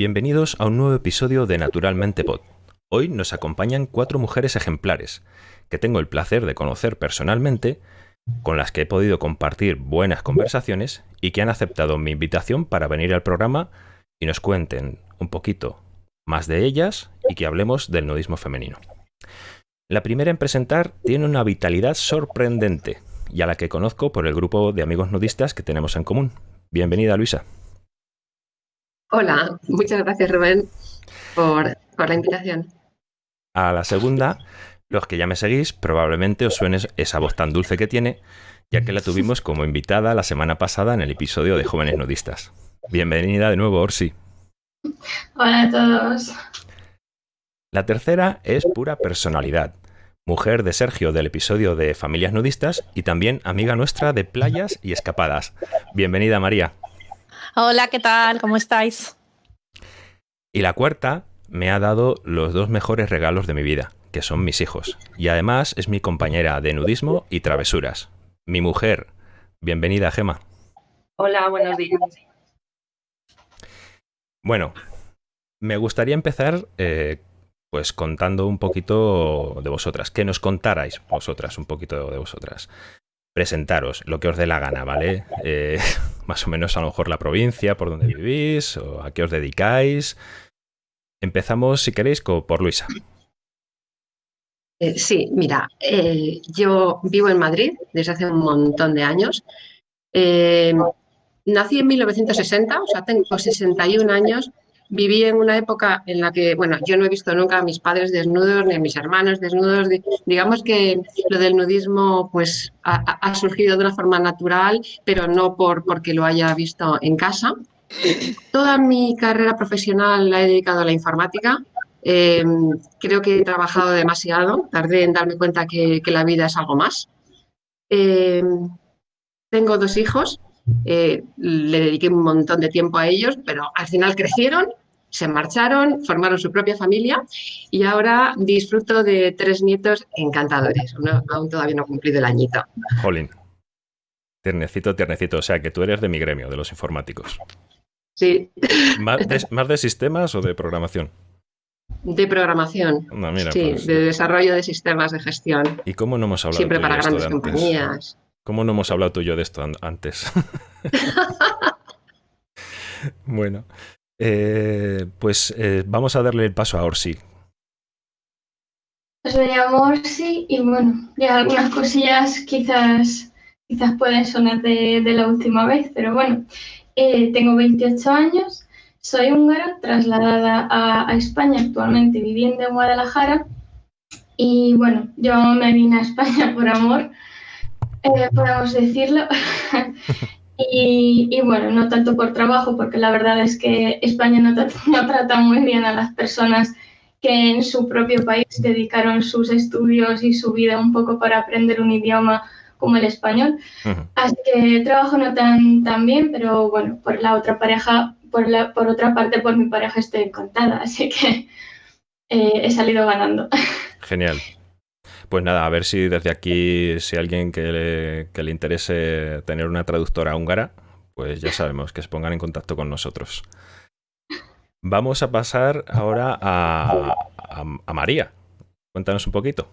bienvenidos a un nuevo episodio de Naturalmente Pod. Hoy nos acompañan cuatro mujeres ejemplares, que tengo el placer de conocer personalmente, con las que he podido compartir buenas conversaciones y que han aceptado mi invitación para venir al programa y nos cuenten un poquito más de ellas y que hablemos del nudismo femenino. La primera en presentar tiene una vitalidad sorprendente y a la que conozco por el grupo de amigos nudistas que tenemos en común. Bienvenida, Luisa. Hola, muchas gracias Rubén por, la invitación. A la segunda, los que ya me seguís, probablemente os suene esa voz tan dulce que tiene, ya que la tuvimos como invitada la semana pasada en el episodio de Jóvenes Nudistas. Bienvenida de nuevo, Orsi. Hola a todos. La tercera es pura personalidad. Mujer de Sergio del episodio de Familias Nudistas y también amiga nuestra de playas y escapadas. Bienvenida, María. Hola, ¿qué tal? ¿Cómo estáis? Y la cuarta me ha dado los dos mejores regalos de mi vida, que son mis hijos. Y además es mi compañera de nudismo y travesuras. Mi mujer. Bienvenida, Gema. Hola, buenos días. Bueno, me gustaría empezar eh, pues contando un poquito de vosotras, que nos contarais vosotras un poquito de vosotras presentaros lo que os dé la gana, ¿vale? Eh, más o menos a lo mejor la provincia, por donde vivís, o a qué os dedicáis. Empezamos, si queréis, por Luisa. Eh, sí, mira, eh, yo vivo en Madrid desde hace un montón de años. nací en 1960, o sea, tengo 61 años viví en una época en la que, bueno, yo no he visto nunca a mis padres desnudos ni a mis hermanos desnudos. Digamos que lo del nudismo pues ha, surgido de una forma natural, pero no por, porque lo haya visto en casa. Toda mi carrera profesional la he dedicado a la informática. Eh, creo que he trabajado demasiado, tardé en darme cuenta que, la vida es algo más. Eh, tengo dos hijos, eh, le dediqué un montón de tiempo a ellos, pero al final crecieron se marcharon, formaron su propia familia y ahora disfruto de tres nietos encantadores. aún todavía no he cumplido el añito. Jolín. Tiernecito, tiernecito. O sea, que tú eres de mi gremio, de los informáticos. Sí. ¿Más de, sistemas o de programación? De programación. sí, pues, de desarrollo de sistemas de gestión. ¿Y cómo no hemos hablado Siempre para de grandes compañías. ¿Cómo no hemos hablado tú y yo de esto antes? bueno, eh, pues eh, vamos a darle el paso a Orsi. Pues me llamo Orsi y bueno, ya algunas cosillas quizás, quizás pueden sonar de, la última vez, pero bueno, eh, tengo 28 años, soy húngara, trasladada a, España actualmente viviendo en Guadalajara y bueno, yo me vine a España por amor, podemos decirlo. Y, bueno, no tanto por trabajo, porque la verdad es que España no, no, trata muy bien a las personas que en su propio país dedicaron sus estudios y su vida un poco para aprender un idioma como el español. Así que trabajo no tan, tan bien, pero bueno, por la otra pareja, por, la, por otra parte, por mi pareja estoy encantada, así que eh, he salido ganando. Genial. Pues nada, a ver si desde aquí, si alguien que le, interese tener una traductora húngara, pues ya sabemos que se pongan en contacto con nosotros. Vamos a pasar ahora a, María. Cuéntanos un poquito.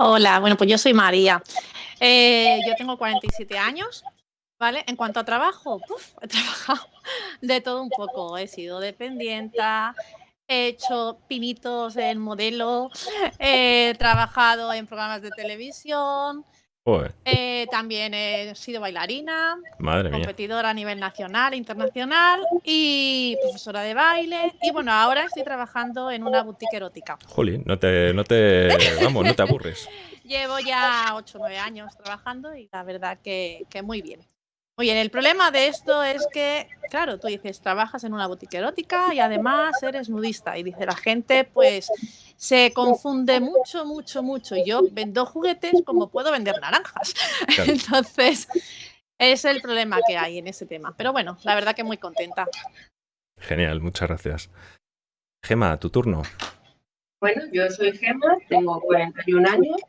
Hola, bueno, pues yo soy María. Eh, yo tengo 47 años, ¿vale? En cuanto a trabajo, he trabajado de todo un poco. He sido dependienta, he hecho pinitos en modelo, he trabajado en programas de televisión, eh, también he sido bailarina, competidora a nivel nacional e internacional y profesora de baile. Y bueno, ahora estoy trabajando en una boutique erótica. Jolín, no te, no te, vamos, no te aburres. Llevo ya 8 o 9 años trabajando y la verdad que, que muy bien. Muy bien, el problema de esto es que, claro, tú dices, trabajas en una boutique erótica y además eres nudista. Y dice la gente, pues se confunde mucho, mucho, mucho. Yo vendo juguetes como puedo vender naranjas. Entonces, es el problema que hay en ese tema. Pero bueno, la verdad que muy contenta. Genial, muchas gracias. Gema, tu turno. Bueno, yo soy Gema, tengo 41 años.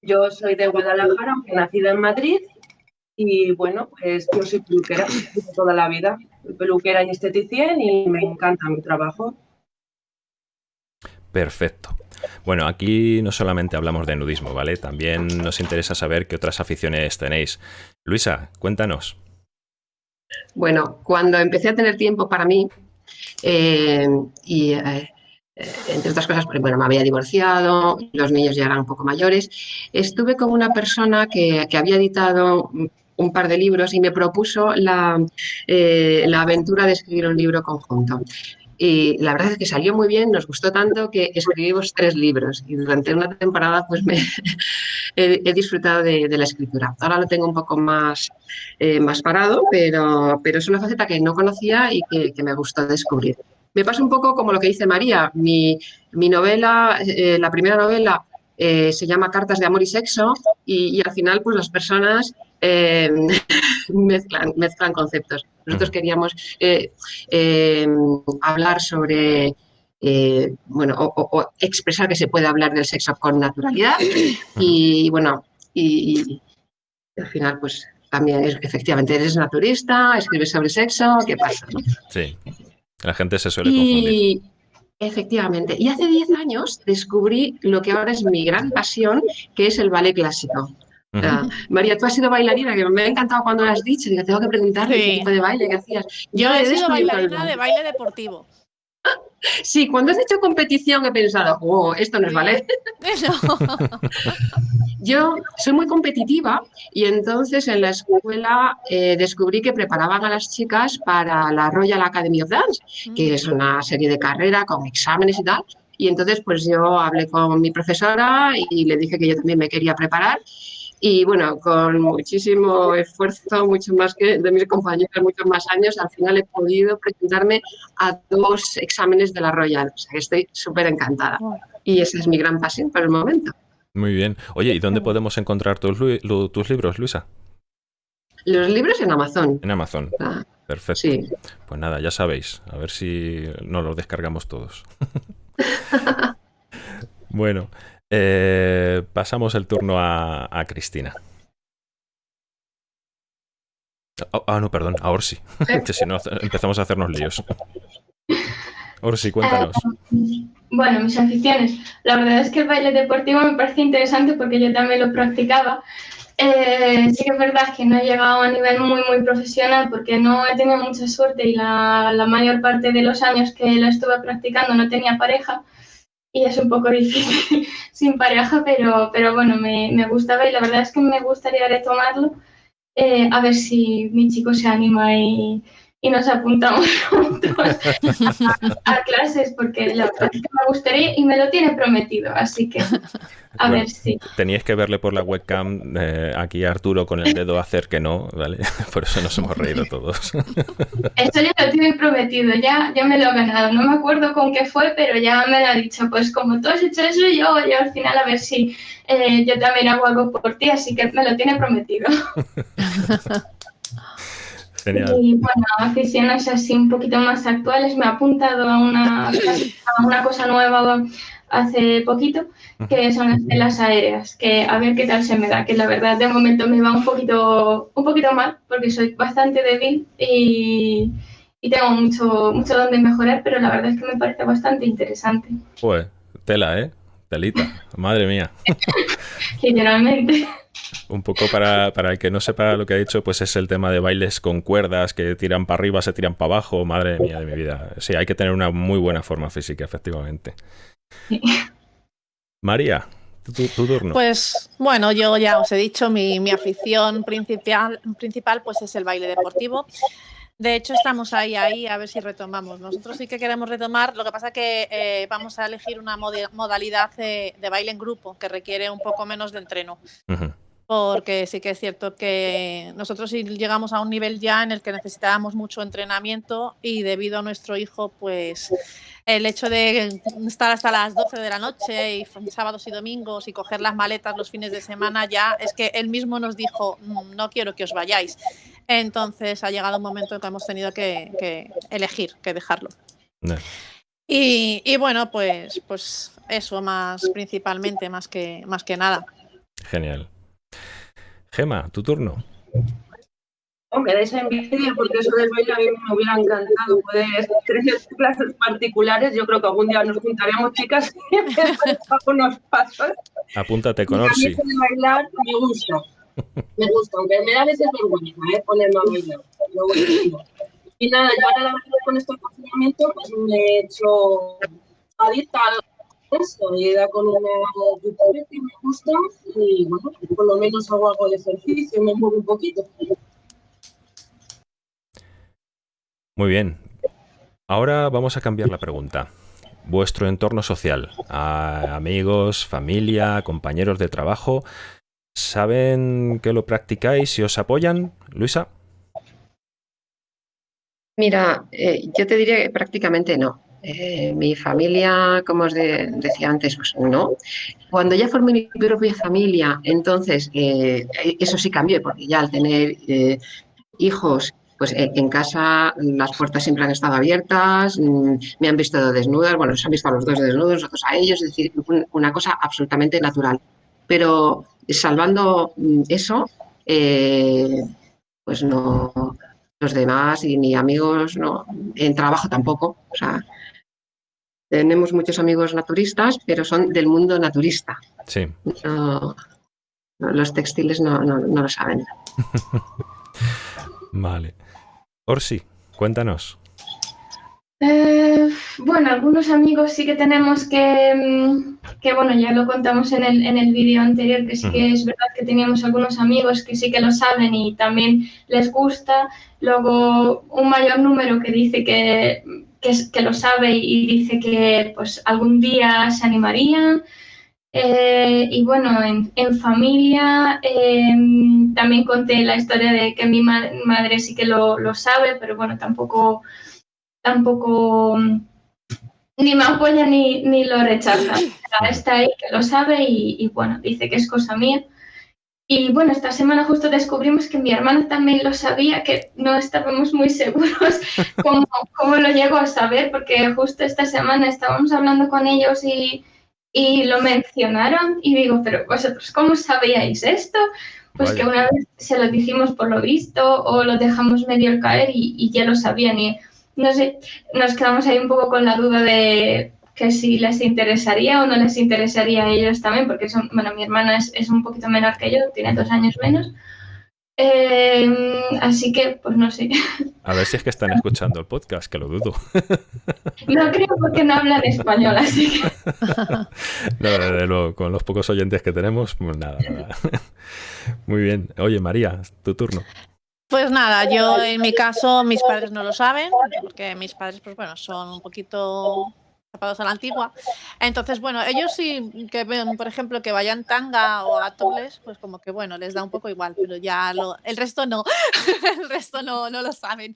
Yo soy de Guadalajara, aunque nacido en Madrid Y bueno, pues yo soy peluquera toda la vida. Soy peluquera y esteticien y me encanta mi trabajo. Perfecto. Bueno, aquí no solamente hablamos de nudismo, ¿vale? También nos interesa saber qué otras aficiones tenéis. Luisa, cuéntanos. Bueno, cuando empecé a tener tiempo para mí, eh, y eh, entre otras cosas, bueno, me había divorciado, los niños ya eran un poco mayores, estuve con una persona que, había editado un par de libros y me propuso la, eh, la aventura de escribir un libro conjunto. Y la verdad es que salió muy bien, nos gustó tanto que escribimos tres libros y durante una temporada pues me he, disfrutado de, la escritura. Ahora lo tengo un poco más, eh, más parado, pero, pero es una faceta que no conocía y que, me gustó descubrir. Me pasa un poco como lo que dice María. Mi, mi novela, eh, la primera novela, eh, se llama Cartas de Amor y Sexo y, al final pues las personas mezclan, mezclan conceptos. Nosotros queríamos eh, eh, hablar sobre, eh, bueno, o, expresar que se puede hablar del sexo con naturalidad y, bueno, y, al final, pues también es, efectivamente eres naturista, escribes sobre sexo, ¿qué pasa? Sí, la gente se suele confundir. Efectivamente. Y hace 10 años descubrí lo que ahora es mi gran pasión, que es el ballet clásico. María, tú has sido bailarina, que me ha encantado cuando lo has dicho, que tengo que preguntarte qué tipo de baile que hacías. Yo, he sido bailarina de baile deportivo. Sí, cuando has hecho competición he pensado, oh, esto no es ballet. Yo soy muy competitiva y entonces en la escuela eh, descubrí que preparaban a las chicas para la Royal Academy of Dance, que es una serie de carrera con exámenes y tal. Y entonces pues yo hablé con mi profesora y le dije que yo también me quería preparar y bueno, con muchísimo esfuerzo, mucho más que de mis compañeros, muchos más años, al final he podido presentarme a dos exámenes de la Royal. O sea que estoy súper encantada. Y esa es mi gran pasión por el momento. Muy bien. Oye, ¿y dónde podemos encontrar tus, tus libros, Luisa? Los libros en Amazon. En Amazon. Ah, Perfecto. Sí. Pues nada, ya sabéis. A ver si no los descargamos todos. bueno, eh, pasamos el turno a, Cristina. Ah, ah, no, perdón, a Orsi. que si no empezamos a hacernos líos. Orsi, cuéntanos. Eh, bueno, mis aficiones. La verdad es que el baile deportivo me parece interesante porque yo también lo practicaba. Eh, sí que es verdad que no he llegado a nivel muy, muy profesional porque no he tenido mucha suerte y la, la mayor parte de los años que lo estuve practicando no tenía pareja y es un poco difícil sin pareja, pero, pero bueno, me, me, gustaba y la verdad es que me gustaría retomarlo, eh, a ver si mi chico se anima y, y nos apuntamos juntos a, clases porque la verdad es que me gustaría y me lo tiene prometido, así que a ver si. Teníais que verle por la webcam eh, aquí a Arturo con el dedo hacer que no, ¿vale? Por eso nos hemos reído todos. Esto ya lo tiene prometido, ya, ya me lo he ganado. No me acuerdo con qué fue, pero ya me lo ha dicho. Pues como tú has hecho eso, yo, yo al final a ver si eh, yo también hago algo por ti, así que me lo tiene prometido. Y bueno, aficiones así un poquito más actuales, me he apuntado a una, a una cosa nueva hace poquito, que son las telas aéreas, que a ver qué tal se me da, que la verdad de momento me va un poquito, un poquito mal, porque soy bastante débil y, y tengo mucho, mucho donde mejorar, pero la verdad es que me parece bastante interesante. Pues, tela, ¿eh? Telita, madre mía. Literalmente. Un poco para, el que no sepa lo que ha dicho, pues es el tema de bailes con cuerdas que tiran para arriba, se tiran para abajo. Madre mía de mi vida. Sí, hay que tener una muy buena forma física, efectivamente. María, tu, turno. Pues bueno, yo ya os he dicho, mi, mi afición principal, principal pues es el baile deportivo. De hecho, estamos ahí, ahí, a ver si retomamos. Nosotros sí que queremos retomar, lo que pasa que eh, vamos a elegir una modalidad de, baile en grupo que requiere un poco menos de entreno. Porque sí que es cierto que nosotros llegamos a un nivel ya en el que necesitábamos mucho entrenamiento y debido a nuestro hijo, pues el hecho de estar hasta las 12 de la noche y sábados y domingos y coger las maletas los fines de semana ya es que él mismo nos dijo, mm, no quiero que os vayáis. Entonces ha llegado un momento en que hemos tenido que, elegir, que dejarlo. Y, bueno, pues, pues eso más principalmente, más que, más que nada. Genial. Gema, tu turno. me dais envidia porque eso del baile a mí me hubiera encantado poder tener clases particulares. Yo creo que algún día nos juntaremos, chicas, y unos pasos. Apúntate con Orsi. bailar me gusta. Me gusta, aunque me da veces vergüenza ¿eh? ponerme a bailar. Y nada, yo ahora la verdad con este confinamiento pues me he hecho adicta esto y da con una YouTube que me gusta y bueno, por lo menos hago algo de ejercicio, me muevo un poquito. Muy bien. Ahora vamos a cambiar la pregunta. Vuestro entorno social, amigos, familia, compañeros de trabajo, ¿saben que lo practicáis y os apoyan? Luisa. Mira, eh, yo te diría que prácticamente no. Eh, mi familia, como os decía antes, pues no. Cuando ya formé mi propia familia, entonces eh, eso sí cambió, porque ya al tener hijos pues en casa las puertas siempre han estado abiertas, mm, me han visto desnudas, bueno, se han visto a los dos desnudos, nosotros a ellos, es decir, una cosa absolutamente natural. Pero salvando mm, eso, eh, pues no, los demás y ni amigos, no, en trabajo tampoco. O sea, tenemos muchos amigos naturistas, pero son del mundo naturista. Sí. los textiles no, no, no lo saben. vale. Orsi, cuéntanos. Eh, bueno, algunos amigos sí que tenemos que, mm, que bueno, ya lo contamos en el, en el vídeo anterior, que sí que es verdad que teníamos algunos amigos que sí que lo saben y también les gusta. Luego, un mayor número que dice que, que, lo sabe y dice que pues algún día se animarían. Eh, y bueno, en, familia em, también conté la historia de que mi madre sí que lo, sabe, pero bueno, tampoco, tampoco mm, ni me apoya ni, ni lo rechaza. Está ahí que lo sabe y, bueno, dice que es cosa mía. Y bueno, esta semana justo descubrimos que mi hermana también lo sabía, que no estábamos muy seguros cómo, cómo lo llegó a saber, porque justo esta semana estábamos hablando con ellos y y lo mencionaron y digo, pero vosotros, ¿cómo sabíais esto? Pues que una vez se lo dijimos por lo visto o lo dejamos medio caer y, ya lo sabían. Y no sé, nos quedamos ahí un poco con la duda de que si les interesaría o no les interesaría a ellos también, porque son, bueno, mi hermana es, es un poquito menor que yo, tiene dos años menos. Em, así que, pues no sé. A ver si es que están escuchando el podcast, que lo dudo. No creo porque no hablan español, así que. No, desde luego, con los pocos oyentes que tenemos, pues nada, nada. Muy bien. Oye, María, tu turno. Pues nada, yo en mi caso, mis padres no lo saben, porque mis padres, pues bueno, son un poquito zapados a la antigua. Entonces, bueno, ellos sí que ven, por ejemplo, que vayan tanga o a topless, pues como que bueno, les da un poco igual, pero ya lo, el resto no, el resto no, no lo saben.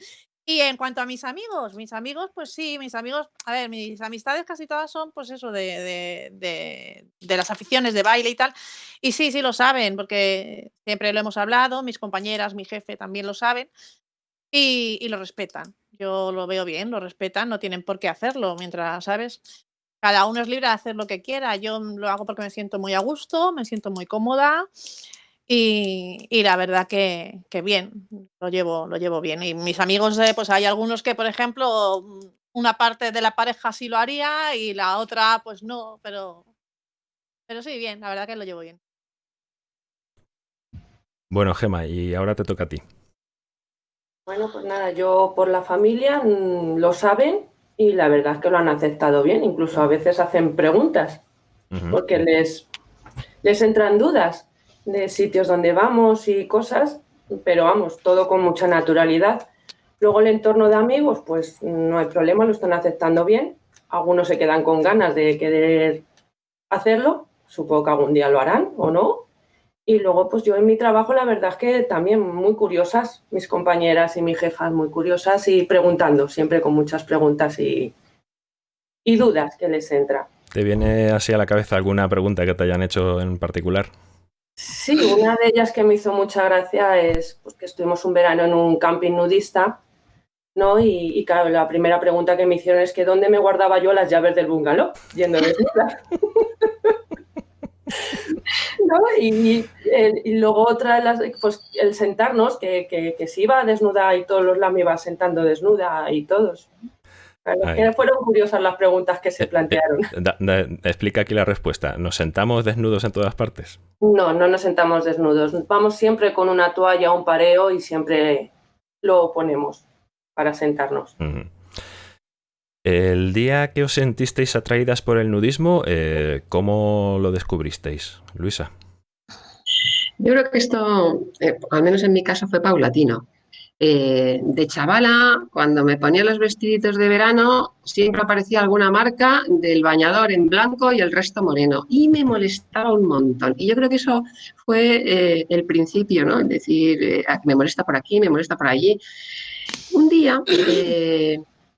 Y en cuanto a mis amigos, mis amigos, pues sí, mis amigos, a ver, mis amistades casi todas son, pues eso, de, de, de, las aficiones de baile y tal. Y sí, sí lo saben, porque siempre lo hemos hablado, mis compañeras, mi jefe también lo saben y, y lo respetan. Yo lo veo bien, lo respetan, no tienen por qué hacerlo, mientras, ¿sabes? Cada uno es libre de hacer lo que quiera. Yo lo hago porque me siento muy a gusto, me siento muy cómoda y, y la verdad que, que, bien, lo llevo, lo llevo bien. Y mis amigos, eh, pues hay algunos que, por ejemplo, una parte de la pareja sí lo haría y la otra, pues no, pero, pero sí, bien, la verdad que lo llevo bien. Bueno, Gema, y ahora te toca a ti. Bueno, pues nada, yo por la familia mm, lo saben y la verdad es que lo han aceptado bien. Incluso a veces hacen preguntas porque les, les entran dudas de sitios donde vamos y cosas, pero vamos, todo con mucha naturalidad. Luego el entorno de amigos, pues no hay problema, lo están aceptando bien. Algunos se quedan con ganas de querer hacerlo, supongo que algún día lo harán o no, y luego, pues yo en mi trabajo, la verdad es que también muy curiosas, mis compañeras y mi jefa muy curiosas y preguntando, siempre con muchas preguntas y, y dudas que les entra. ¿Te viene así a la cabeza alguna pregunta que te hayan hecho en particular? Sí, una de ellas que me hizo mucha gracia es pues, que estuvimos un verano en un camping nudista, ¿no? Y, claro, la primera pregunta que me hicieron es que ¿dónde me guardaba yo las llaves del bungalow? Yendo desnuda. Y, y, luego otra, las, pues el sentarnos, que, que, se iba desnuda y todos los me iba sentando desnuda y todos. Fueron curiosas las preguntas que se eh, plantearon. explica aquí la respuesta. ¿Nos sentamos desnudos en todas partes? No, no nos sentamos desnudos. Vamos siempre con una toalla, un pareo y siempre lo ponemos para sentarnos. El día que os sentisteis atraídas por el nudismo, eh, ¿cómo lo descubristeis, Luisa? Yo creo que esto, eh, al menos en mi caso, fue paulatino. Eh, de chavala, cuando me ponía los vestiditos de verano, siempre aparecía alguna marca del bañador en blanco y el resto moreno. Y me molestaba un montón. Y yo creo que eso fue el principio, ¿no? Es decir, me molesta por aquí, me molesta por allí. Un día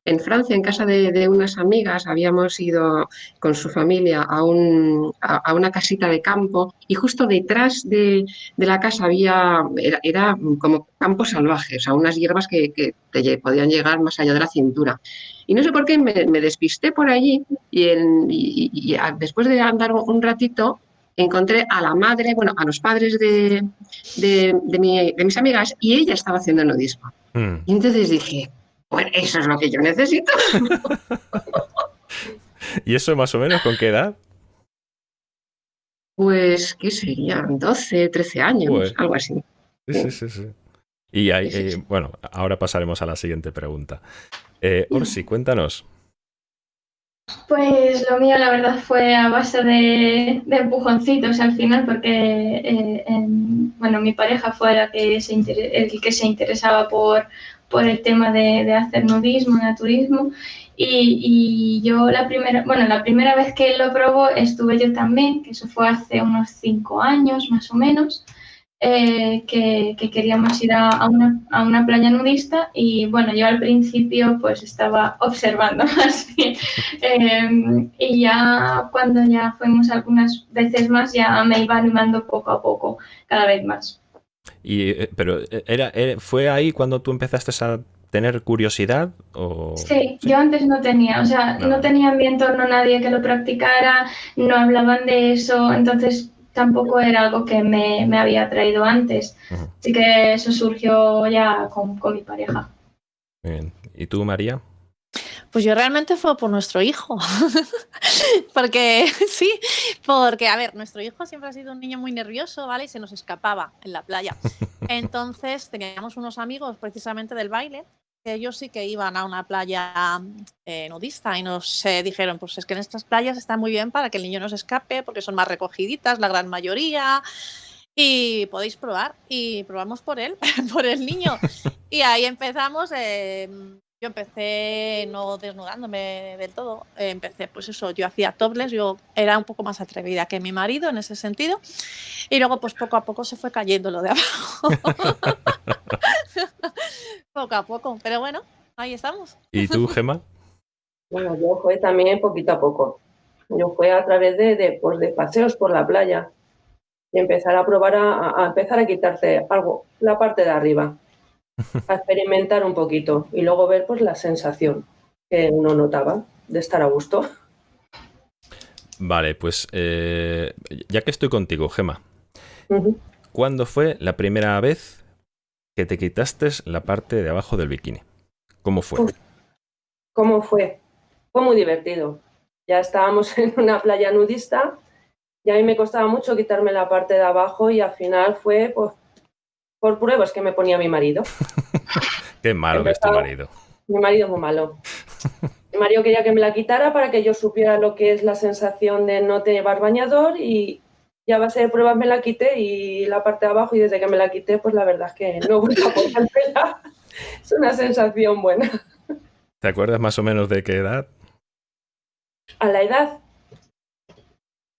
en Francia, en casa de, unas amigas, habíamos ido con su familia a, una casita de campo y justo detrás de, la casa había, era, como campo salvaje, o sea, unas hierbas que, te podían llegar más allá de la cintura. Y no sé por qué me, despisté por allí y, después de andar un ratito encontré a la madre, bueno, a los padres de, mis amigas y ella estaba haciendo nudismo. Mm. Y entonces dije, bueno, eso es lo que yo necesito. ¿Y eso más o menos con qué edad? Pues, ¿qué serían? 12, 13 años, algo así. Sí, sí, sí. Y hay, eh, bueno, ahora pasaremos a la siguiente pregunta. Eh, Orsi, cuéntanos. Pues lo mío, la verdad, fue a base de, empujoncitos al final, porque eh, bueno, mi pareja fue la que el que se interesaba por, por el tema de, hacer nudismo, naturismo. Y, yo la primera, bueno, la primera vez que lo probó estuve yo también, que eso fue hace unos cinco años más o menos, eh, que, queríamos ir a, una, a, una, playa nudista y bueno, yo al principio pues estaba observando más bien em, y ya cuando ya fuimos algunas veces más ya me iba animando poco a poco, cada vez más. Y, eh, pero eh, era, eh, ¿fue ahí cuando tú empezaste a tener curiosidad? O... Sí, yo antes no tenía, o sea, no. tenía en mi entorno nadie que lo practicara, no hablaban de eso, entonces tampoco era algo que me, me había traído antes. Así que eso surgió ya con, con mi pareja. Bien. ¿Y tú, María? Pues yo realmente fue por nuestro hijo. porque sí, porque, a ver, nuestro hijo siempre ha sido un niño muy nervioso, ¿vale? Y se nos escapaba en la playa. Entonces teníamos unos amigos precisamente del baile que ellos sí que iban a una playa eh, nudista y nos eh, dijeron, pues es que en estas playas están muy bien para que el niño no se escape porque son más recogiditas, la gran mayoría y podéis probar. Y probamos por él, por el niño. Y ahí empezamos. Eh, yo empecé no desnudándome del todo, empecé pues eso, yo hacía topless, yo era un poco más atrevida que mi marido en ese sentido y luego pues poco a poco se fue cayendo lo de abajo. poco a poco, pero bueno, ahí estamos. ¿Y tú, Gemma? Bueno, yo fue también poquito a poco. Yo fue a través de, de, pues, de paseos por la playa y empezar a probar a, a empezar a quitarte algo, la parte de arriba a experimentar un poquito y luego ver pues la sensación que uno notaba de estar a gusto. Vale, pues eh, ya que estoy contigo, Gema, ¿cuándo fue la primera vez que te quitaste la parte de abajo del bikini? ¿Cómo fue? ¿Cómo fue? Fue muy divertido. Ya estábamos en una playa nudista y a mí me costaba mucho quitarme la parte de abajo y al final fue pues, por pruebas que me ponía mi marido. Qué malo que es tu marido. Mi marido es muy malo. Mi marido quería que me la quitara para que yo supiera lo que es la sensación de no llevar bañador y ya a base de pruebas me la quité y la parte de abajo y desde que me la quité pues la verdad es que no vuelto a ponérmela. Es una sensación buena. ¿Te acuerdas más o menos de qué edad? A la edad.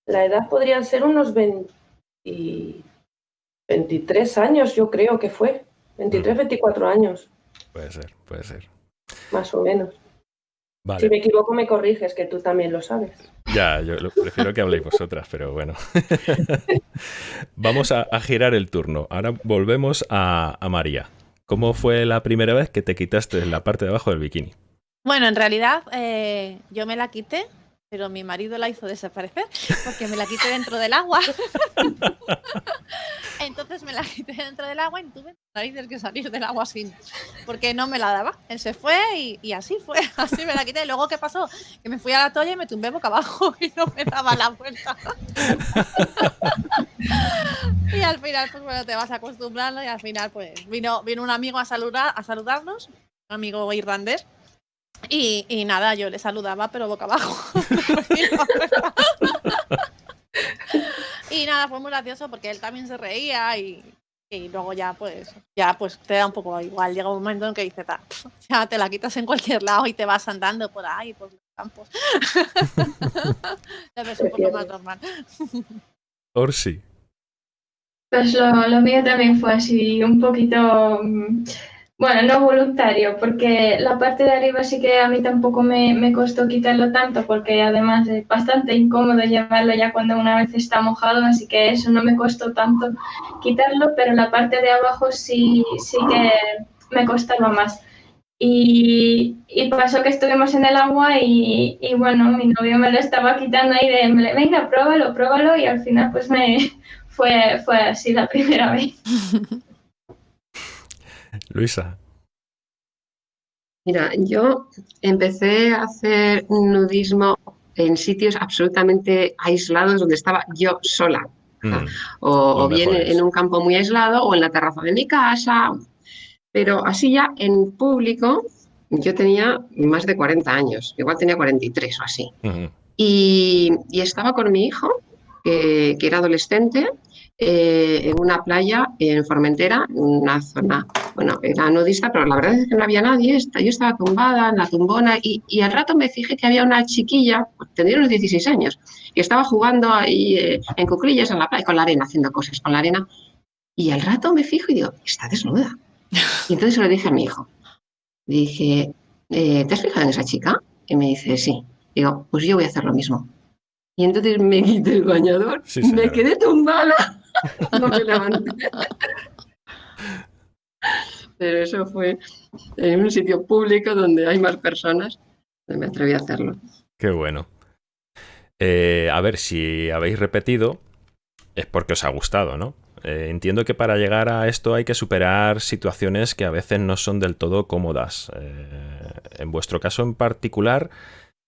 La edad podrían ser unos 20, 23 años, yo creo que fue. 23, 24 años. Puede ser, puede ser. Más o menos. Si me equivoco, me corriges, que tú también lo sabes. Ya, yo prefiero que habléis vosotras, pero bueno. Vamos a, girar el turno. Ahora volvemos a, María. ¿Cómo fue la primera vez que te quitaste la parte de abajo del bikini? Bueno, en realidad eh, yo me la quité pero mi marido la hizo desaparecer porque me la quité dentro del agua. Entonces me la quité dentro del agua y tuve que salir del agua sin, porque no me la daba. Él se fue y, así fue, así me la quité. Y luego, ¿qué pasó? Que me fui a la toalla y me tumbé boca abajo y no me daba la vuelta. y al final, pues bueno, te vas acostumbrando y al final, pues vino, vino un amigo a, saludar, a saludarnos, un amigo irlandés y, nada, yo le saludaba, pero boca abajo. y nada, fue muy gracioso porque él también se reía y, luego ya pues ya pues te da un poco igual. Llega un momento en que dice, ya te la quitas en cualquier lado y te vas andando por ahí, por los campos. ya ves un poco más normal. Orsi. Pues lo, lo mío también fue así, un poquito mm, bueno, no voluntario, porque la parte de arriba sí que a mí tampoco me, me, costó quitarlo tanto, porque además es bastante incómodo llevarlo ya cuando una vez está mojado, así que eso no me costó tanto quitarlo, pero la parte de abajo sí, sí que me costaba más. Y, y pasó que estuvimos en el agua y, y, bueno, mi novio me lo estaba quitando ahí de, venga, pruébalo, pruébalo, y al final pues me fue, fue así la primera vez. Luisa. Mira, yo empecé a hacer nudismo en sitios absolutamente aislados donde estaba yo sola. Mm. o, bien en un campo muy aislado o en la terraza de mi casa. Pero así ya en público, yo tenía más de 40 años, igual tenía 43 o así. y, estaba con mi hijo, que era adolescente, eh, en una playa en Formentera, en una zona, bueno, era nudista, pero la verdad es que no había nadie. Yo estaba tumbada en la tumbona y, y al rato me fijé que había una chiquilla, tendría unos 16 años, que estaba jugando ahí eh, en cuclillas en la playa, con la arena, haciendo cosas con la arena. Y al rato me fijo y digo, está desnuda. Y entonces se lo dije a mi hijo. Dije, eh, ¿te has fijado en esa chica? Y me dice, sí. Digo, pues yo voy a hacer lo mismo. Y entonces me quité el bañador, me quedé tumbada no me levanté. Pero eso fue en un sitio público donde hay más personas, me atreví a hacerlo. Qué bueno. Eh, a ver, si habéis repetido, es porque os ha gustado, ¿no? Eh, entiendo que para llegar a esto hay que superar situaciones que a veces no son del todo cómodas. Eh, en vuestro caso en particular,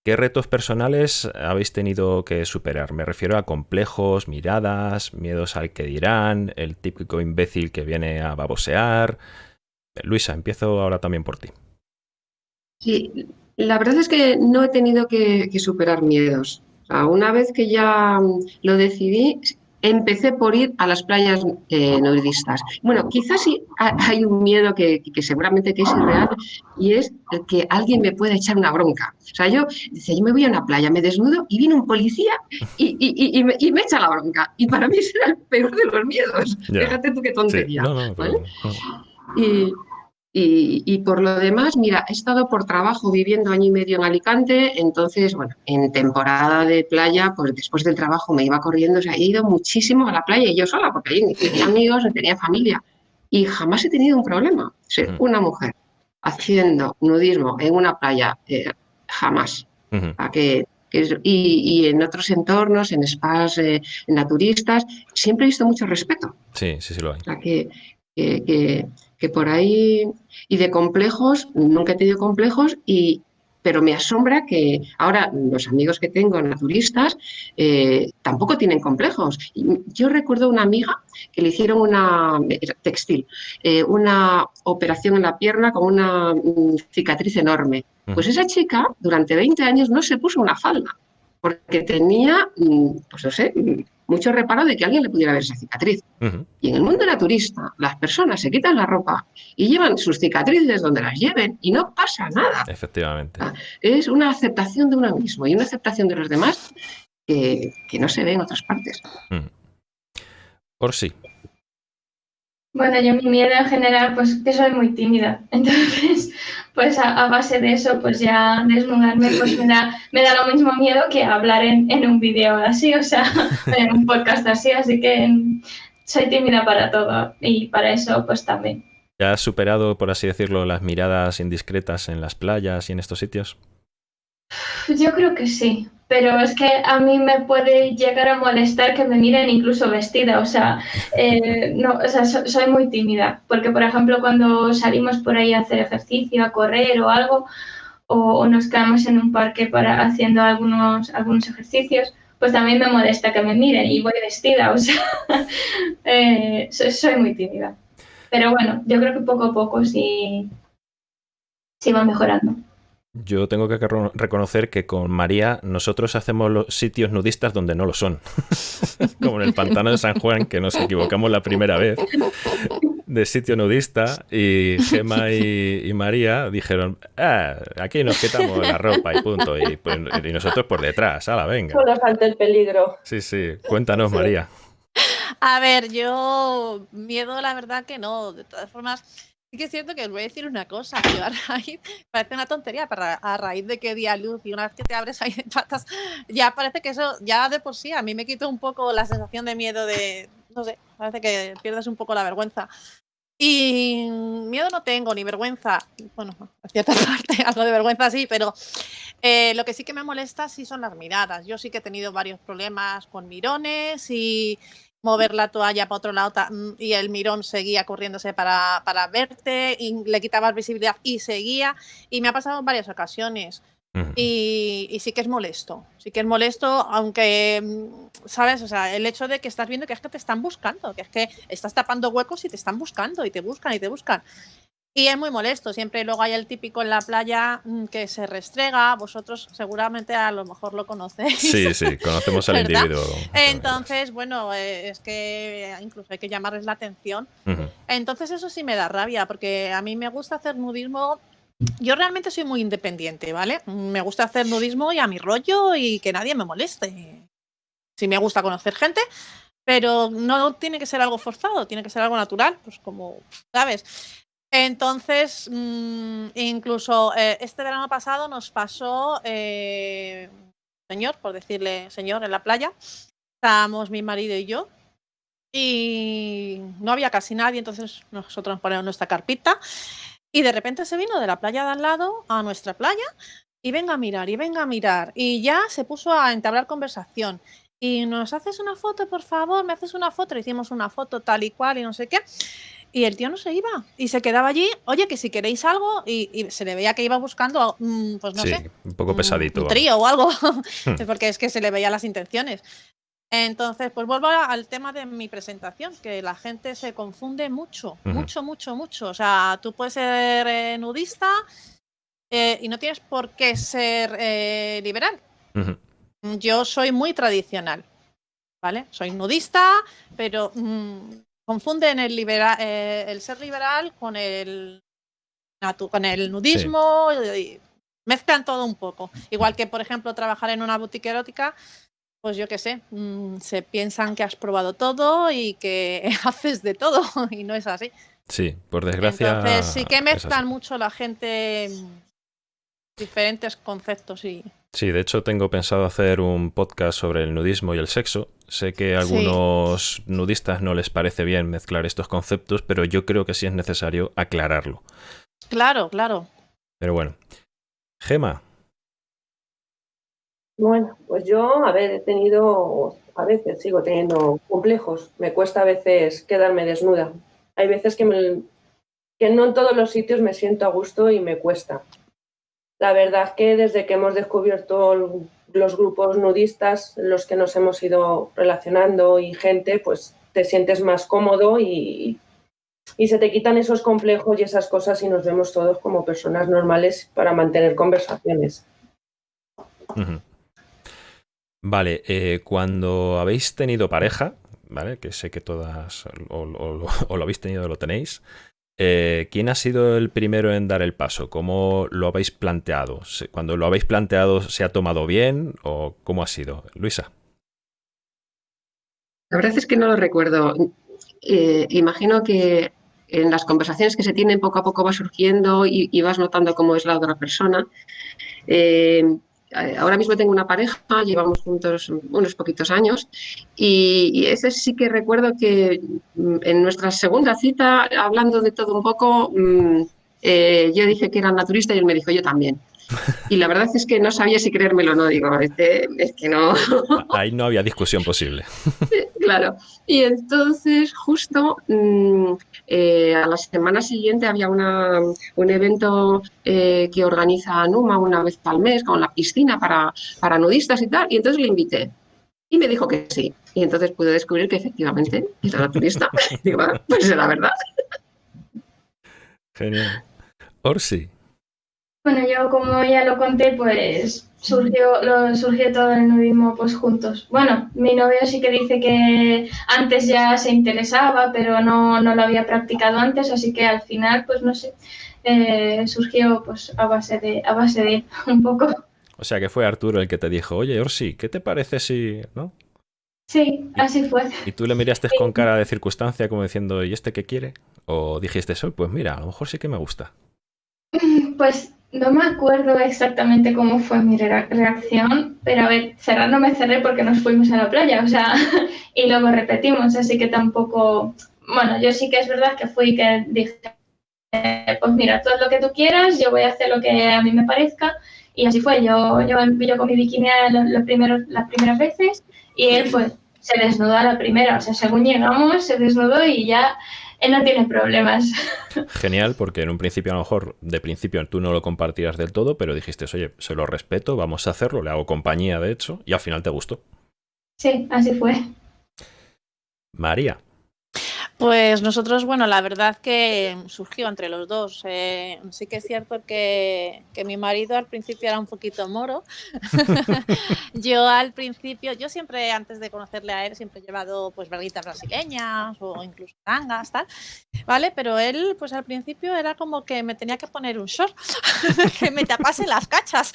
¿Qué retos personales habéis tenido que superar? Me refiero a complejos, miradas, miedos al que dirán, el típico imbécil que viene a babosear. Luisa, empiezo ahora también por ti. Sí, la verdad es que no he tenido que, superar miedos. una vez que ya lo decidí, empecé por ir a las playas eh, nudistas. Bueno, quizás sí hay un miedo que, seguramente que es irreal y es que alguien me pueda echar una bronca. O sea, yo, dice, yo me voy a una playa, me desnudo y viene un policía y, me, echa la bronca. Y para mí será el peor de los miedos. Fíjate tú qué tontería. Y, y, por lo demás, mira, he estado por trabajo viviendo año y medio en Alicante, entonces, bueno, en temporada de playa, pues después del trabajo me iba corriendo, o sea, he ido muchísimo a la playa y yo sola, porque ahí tenía amigos, tenía familia, y jamás he tenido un problema. Ser una mujer haciendo nudismo en una playa, eh, jamás. que, y, en otros entornos, en spas eh, naturistas, siempre he visto mucho respeto. Sí, sí, sí lo hay. O sea, que, que, que por ahí, y de complejos, nunca he tenido complejos, y, pero me asombra que ahora los amigos que tengo naturistas eh, tampoco tienen complejos. Yo recuerdo una amiga que le hicieron una textil, eh, una operación en la pierna con una mm, cicatriz enorme. Pues esa chica durante 20 años no se puso una falda porque tenía, mm, pues no sé, mucho reparo de que alguien le pudiera ver esa cicatriz. Y en el mundo naturista, las personas se quitan la ropa y llevan sus cicatrices donde las lleven y no pasa nada. Efectivamente. Es una aceptación de uno mismo y una aceptación de los demás que, no se ve en otras partes. Por sí. Bueno, yo mi miedo en general, pues que soy muy tímida. Entonces, pues a, base de eso, pues ya desnudarme, pues me da, me da lo mismo miedo que hablar en, en un vídeo así, o sea, en un podcast así. Así que soy tímida para todo y para eso, pues también. ¿Ya has superado, por así decirlo, las miradas indiscretas en las playas y en estos sitios? Yo creo que sí, pero es que a mí me puede llegar a molestar que me miren incluso vestida, o sea, eh, no, o sea, soy muy tímida, porque por ejemplo cuando salimos por ahí a hacer ejercicio, a correr o algo, o, nos quedamos en un parque para haciendo algunos, algunos ejercicios, pues también me molesta que me miren y voy vestida, o sea, eh, soy, muy tímida. Pero bueno, yo creo que poco a poco sí, sí va mejorando. Yo tengo que reconocer que con María nosotros hacemos los sitios nudistas donde no lo son. Como en el pantano de San Juan, que nos equivocamos la primera vez de sitio nudista y Gemma y, María dijeron, ah, aquí nos quitamos la ropa y punto. Y, pues, nosotros por detrás, la venga. Solo falta el peligro. Sí, sí. Cuéntanos, María. A ver, yo miedo la verdad que no. De todas formas, que es cierto que os voy a decir una cosa, yo a raíz, parece una tontería, pero a raíz de que día luz y una vez que te abres ahí de patas, ya parece que eso, ya de por sí, a mí me quitó un poco la sensación de miedo de, no sé, parece que pierdes un poco la vergüenza. Y miedo no tengo, ni vergüenza, bueno, a cierta parte, algo de vergüenza sí, pero eh, lo que sí que me molesta sí son las miradas. Yo sí que he tenido varios problemas con mirones y, mover la toalla para otro lado mm, y el mirón seguía corriéndose para, para verte y le quitabas visibilidad y seguía. Y me ha pasado en varias ocasiones. y, sí que es molesto, sí que es molesto, aunque, mm, ¿sabes? O sea, el hecho de que estás viendo que es que te están buscando, que es que estás tapando huecos y te están buscando y te buscan y te buscan. Y es muy molesto, siempre luego hay el típico en la playa mm, que se restrega, vosotros seguramente a lo mejor lo conocéis. Sí, sí, conocemos al individuo. Entonces, bueno, eh, es que incluso hay que llamarles la atención. Entonces eso sí me da rabia, porque a mí me gusta hacer nudismo yo realmente soy muy independiente, ¿vale? Me gusta hacer nudismo y a mi rollo y que nadie me moleste. Sí me gusta conocer gente, pero no tiene que ser algo forzado, tiene que ser algo natural, pues como, ¿sabes? Entonces, mm, incluso eh, este verano pasado nos pasó, eh, señor, por decirle señor, en la playa. Estábamos mi marido y yo. Y no había casi nadie, entonces nosotros nos ponemos nuestra carpita. Y de repente se vino de la playa de al lado a nuestra playa y venga a mirar, y venga a mirar. Y ya se puso a entablar conversación. Y nos haces una foto, por favor, me haces una foto. Le hicimos una foto tal y cual y no sé qué. Y el tío no se iba y se quedaba allí, oye, que si queréis algo, y, se le veía que iba buscando, mm, pues no sé. Un poco pesadito. Un, trío o algo, porque es que se le veían las intenciones. Entonces, pues vuelvo al tema de mi presentación, que la gente se confunde mucho, mucho, mucho, mucho. O sea, tú puedes ser eh, nudista eh, y no tienes por qué ser eh, liberal. Yo soy muy tradicional, ¿vale? Soy nudista, pero mm, confunden el, eh, el ser liberal con el, con el nudismo, y mezclan todo un poco. Igual que, por ejemplo, trabajar en una boutique erótica, pues yo qué sé, mm, se piensan que has probado todo y que haces de todo, y no es así. Sí, por desgracia. Entonces sí que mezclan mucho la gente diferentes conceptos y... Sí, de hecho tengo pensado hacer un podcast sobre el nudismo y el sexo. Sé que a algunos nudistas no les parece bien mezclar estos conceptos, pero yo creo que sí es necesario aclararlo. Claro, claro. Pero bueno. Gema. Bueno, pues yo, a ver, he tenido, a veces sigo teniendo complejos. Me cuesta a veces quedarme desnuda. Hay veces que, me, que no en todos los sitios me siento a gusto y me cuesta. La verdad es que desde que hemos descubierto los grupos nudistas, los que nos hemos ido relacionando y gente, pues te sientes más cómodo y, se te quitan esos complejos y esas cosas y nos vemos todos como personas normales para mantener conversaciones. Vale, eh, cuando habéis tenido pareja, ¿vale? Que sé que todas o, o lo habéis tenido o lo tenéis. Eh, ¿Quién ha sido el primero en dar el paso? ¿Cómo lo habéis planteado? Cuando lo habéis planteado, ¿se ha tomado bien o cómo ha sido? Luisa. La verdad es que no lo recuerdo. Eh, imagino que en las conversaciones que se tienen poco a poco va surgiendo y, vas notando cómo es la otra persona. Eh, ahora mismo tengo una pareja, llevamos juntos unos poquitos años y, ese sí que recuerdo que mm, en nuestra segunda cita, hablando de todo un poco, mm, eh, yo dije que era naturista y él me dijo yo también. Y la verdad es que no sabía si creérmelo o no. Digo, este, es que no. Ahí no había discusión posible. claro. Y entonces, justo mm, eh, a la semana siguiente había una, un evento eh, que organiza Numa una vez al mes con la piscina para, para nudistas y tal. Y entonces le invité. Y me dijo que sí. Y entonces pude descubrir que efectivamente era la turista. Digo, pues era verdad. Genial. Orsi. Bueno, yo como ya lo conté, pues surgió, lo, surgió todo el nudismo pues juntos. Bueno, mi novio sí que dice que antes ya se interesaba, pero no, no lo había practicado antes, así que al final, pues no sé, eh, surgió pues a base de, a base de un poco. O sea que fue Arturo el que te dijo, oye Orsi, ¿qué te parece si, no? Sí, así fue. ¿Y tú le miraste con cara de circunstancia como diciendo, ¿y este qué quiere? ¿O dijiste eso? Pues mira, a lo mejor sí que me gusta. Pues no me acuerdo exactamente cómo fue mi reacción, pero a ver, cerrar no me cerré porque nos fuimos a la playa, o sea, y luego repetimos, así que tampoco, bueno, yo sí que es verdad que fui que dije, pues mira, todo lo que tú quieras, yo voy a hacer lo que a mí me parezca, y así fue, yo, yo, yo con mi bikini las primeras veces, y él pues se desnudó a la primera, o sea, según llegamos, se desnudó y ya él no tiene problemas. Genial, porque en un principio a lo mejor de principio tú no lo compartías del todo, pero dijiste, oye, se lo respeto, vamos a hacerlo, le hago compañía de hecho, y al final te gustó. Sí, así fue. María. Pues nosotros, bueno, la verdad que surgió entre los dos. Eh, sí que es cierto que, mi marido al principio era un poquito moro. yo al principio, yo siempre, antes de conocerle a él, siempre he llevado pues verguitas brasileñas o incluso tangas, tal, ¿vale? Pero él, pues al principio era como que me tenía que poner un short, que me tapase las cachas.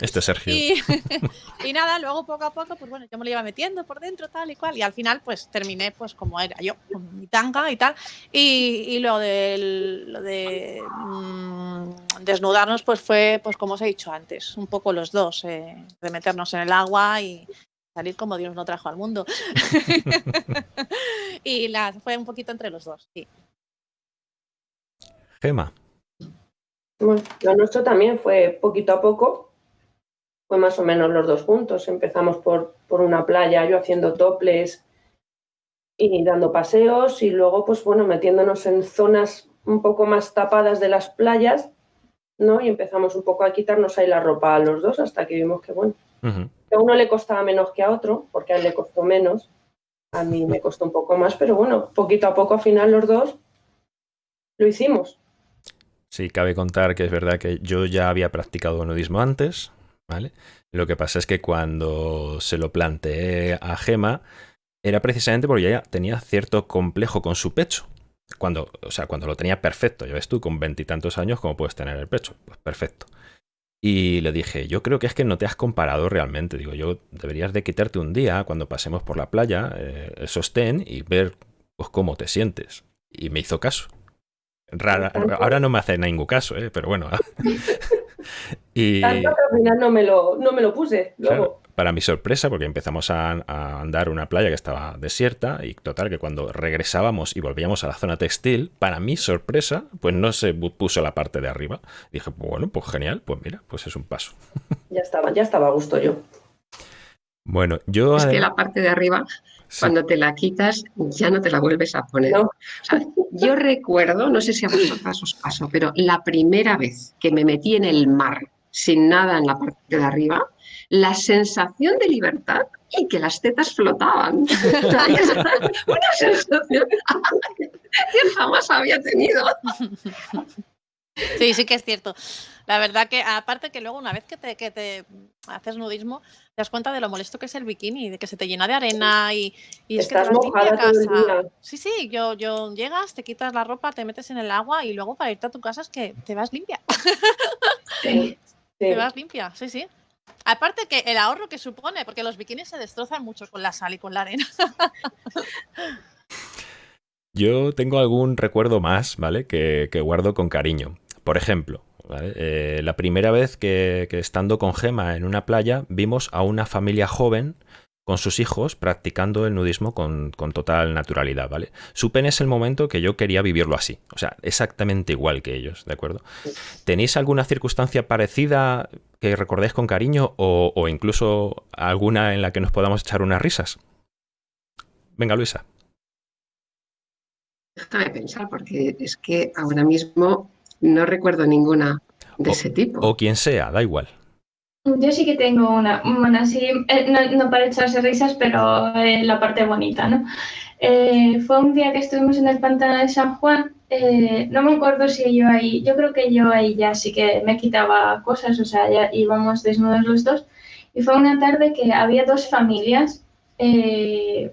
Este Sergio. Y, y, nada, luego poco a poco, pues bueno, yo me lo iba metiendo por dentro, tal y cual, y al final pues terminé pues como era yo, mi tanga y tal. Y, lo de, lo de mm, desnudarnos, pues fue, pues como os he dicho antes, un poco los dos, eh, de meternos en el agua y salir como Dios no trajo al mundo. y la, fue un poquito entre los dos, sí. Gema. Bueno, lo nuestro también fue poquito a poco, fue más o menos los dos juntos. Empezamos por, por una playa, yo haciendo toples, y dando paseos y luego, pues bueno, metiéndonos en zonas un poco más tapadas de las playas, ¿no? Y empezamos un poco a quitarnos ahí la ropa a los dos hasta que vimos que, bueno, a uno le costaba menos que a otro, porque a él le costó menos, a mí me costó un poco más, pero bueno, poquito a poco al final los dos lo hicimos. Sí, cabe contar que es verdad que yo ya había practicado nudismo antes, ¿vale? Lo que pasa es que cuando se lo planteé a Gema, era precisamente porque ella tenía cierto complejo con su pecho. Cuando, o sea, cuando lo tenía perfecto, ya ves tú, con veintitantos años, ¿cómo puedes tener el pecho? Pues perfecto. Y le dije, yo creo que es que no te has comparado realmente. Digo, yo deberías de quitarte un día cuando pasemos por la playa eh, el sostén y ver pues, cómo te sientes. Y me hizo caso. Rara, ahora no me hace ningún caso, ¿eh? pero bueno. y... al final no me lo, no me lo puse. Luego para mi sorpresa, porque empezamos a, andar una playa que estaba desierta y total que cuando regresábamos y volvíamos a la zona textil, para mi sorpresa, pues no se puso la parte de arriba. dije, bueno, pues genial, pues mira, pues es un paso. Ya estaba, ya estaba a gusto yo. Bueno, yo... Es que la parte de arriba, cuando te la quitas, ya no te la vuelves a poner. yo recuerdo, no sé si a vosotros os pasó, pero la primera vez que me metí en el mar sin nada en la parte de arriba, la sensación de libertad y que las tetas flotaban. Una sensación que jamás había tenido. Sí, sí que es cierto. La verdad que, aparte que luego una vez que te, que te haces nudismo, te das cuenta de lo molesto que es el bikini, de que se te llena de arena y, y es que te mojada a casa. Sí, sí, yo, yo llegas, te quitas la ropa, te metes en el agua y luego para irte a tu casa es que te vas limpia. Sí, Te vas limpia, sí, sí. Aparte que el ahorro que supone, porque los bikinis se destrozan mucho con la sal y con la arena. Yo tengo algún recuerdo más, ¿vale? Que, guardo con cariño. Por ejemplo, eh, la primera vez que, estando con Gema en una playa vimos a una familia joven con sus hijos practicando el nudismo con, total naturalidad, ¿vale? Supe en ese momento que yo quería vivirlo así, o sea, exactamente igual que ellos, ¿de acuerdo? ¿Tenéis alguna circunstancia parecida que recordéis con cariño o, incluso alguna en la que nos podamos echar unas risas? Venga, Luisa. Déjame pensar, porque es que ahora mismo no recuerdo ninguna de ese tipo. O quien sea, da igual. Yo sí que tengo una, bueno, sí, eh, no, para echarse risas, pero eh, la parte bonita, ¿no? Eh, fue un día que estuvimos en el pantano de San Juan, no me acuerdo si yo ahí, yo creo que yo ahí ya sí que me quitaba cosas, o sea, ya íbamos desnudos los dos, y fue una tarde que había dos familias,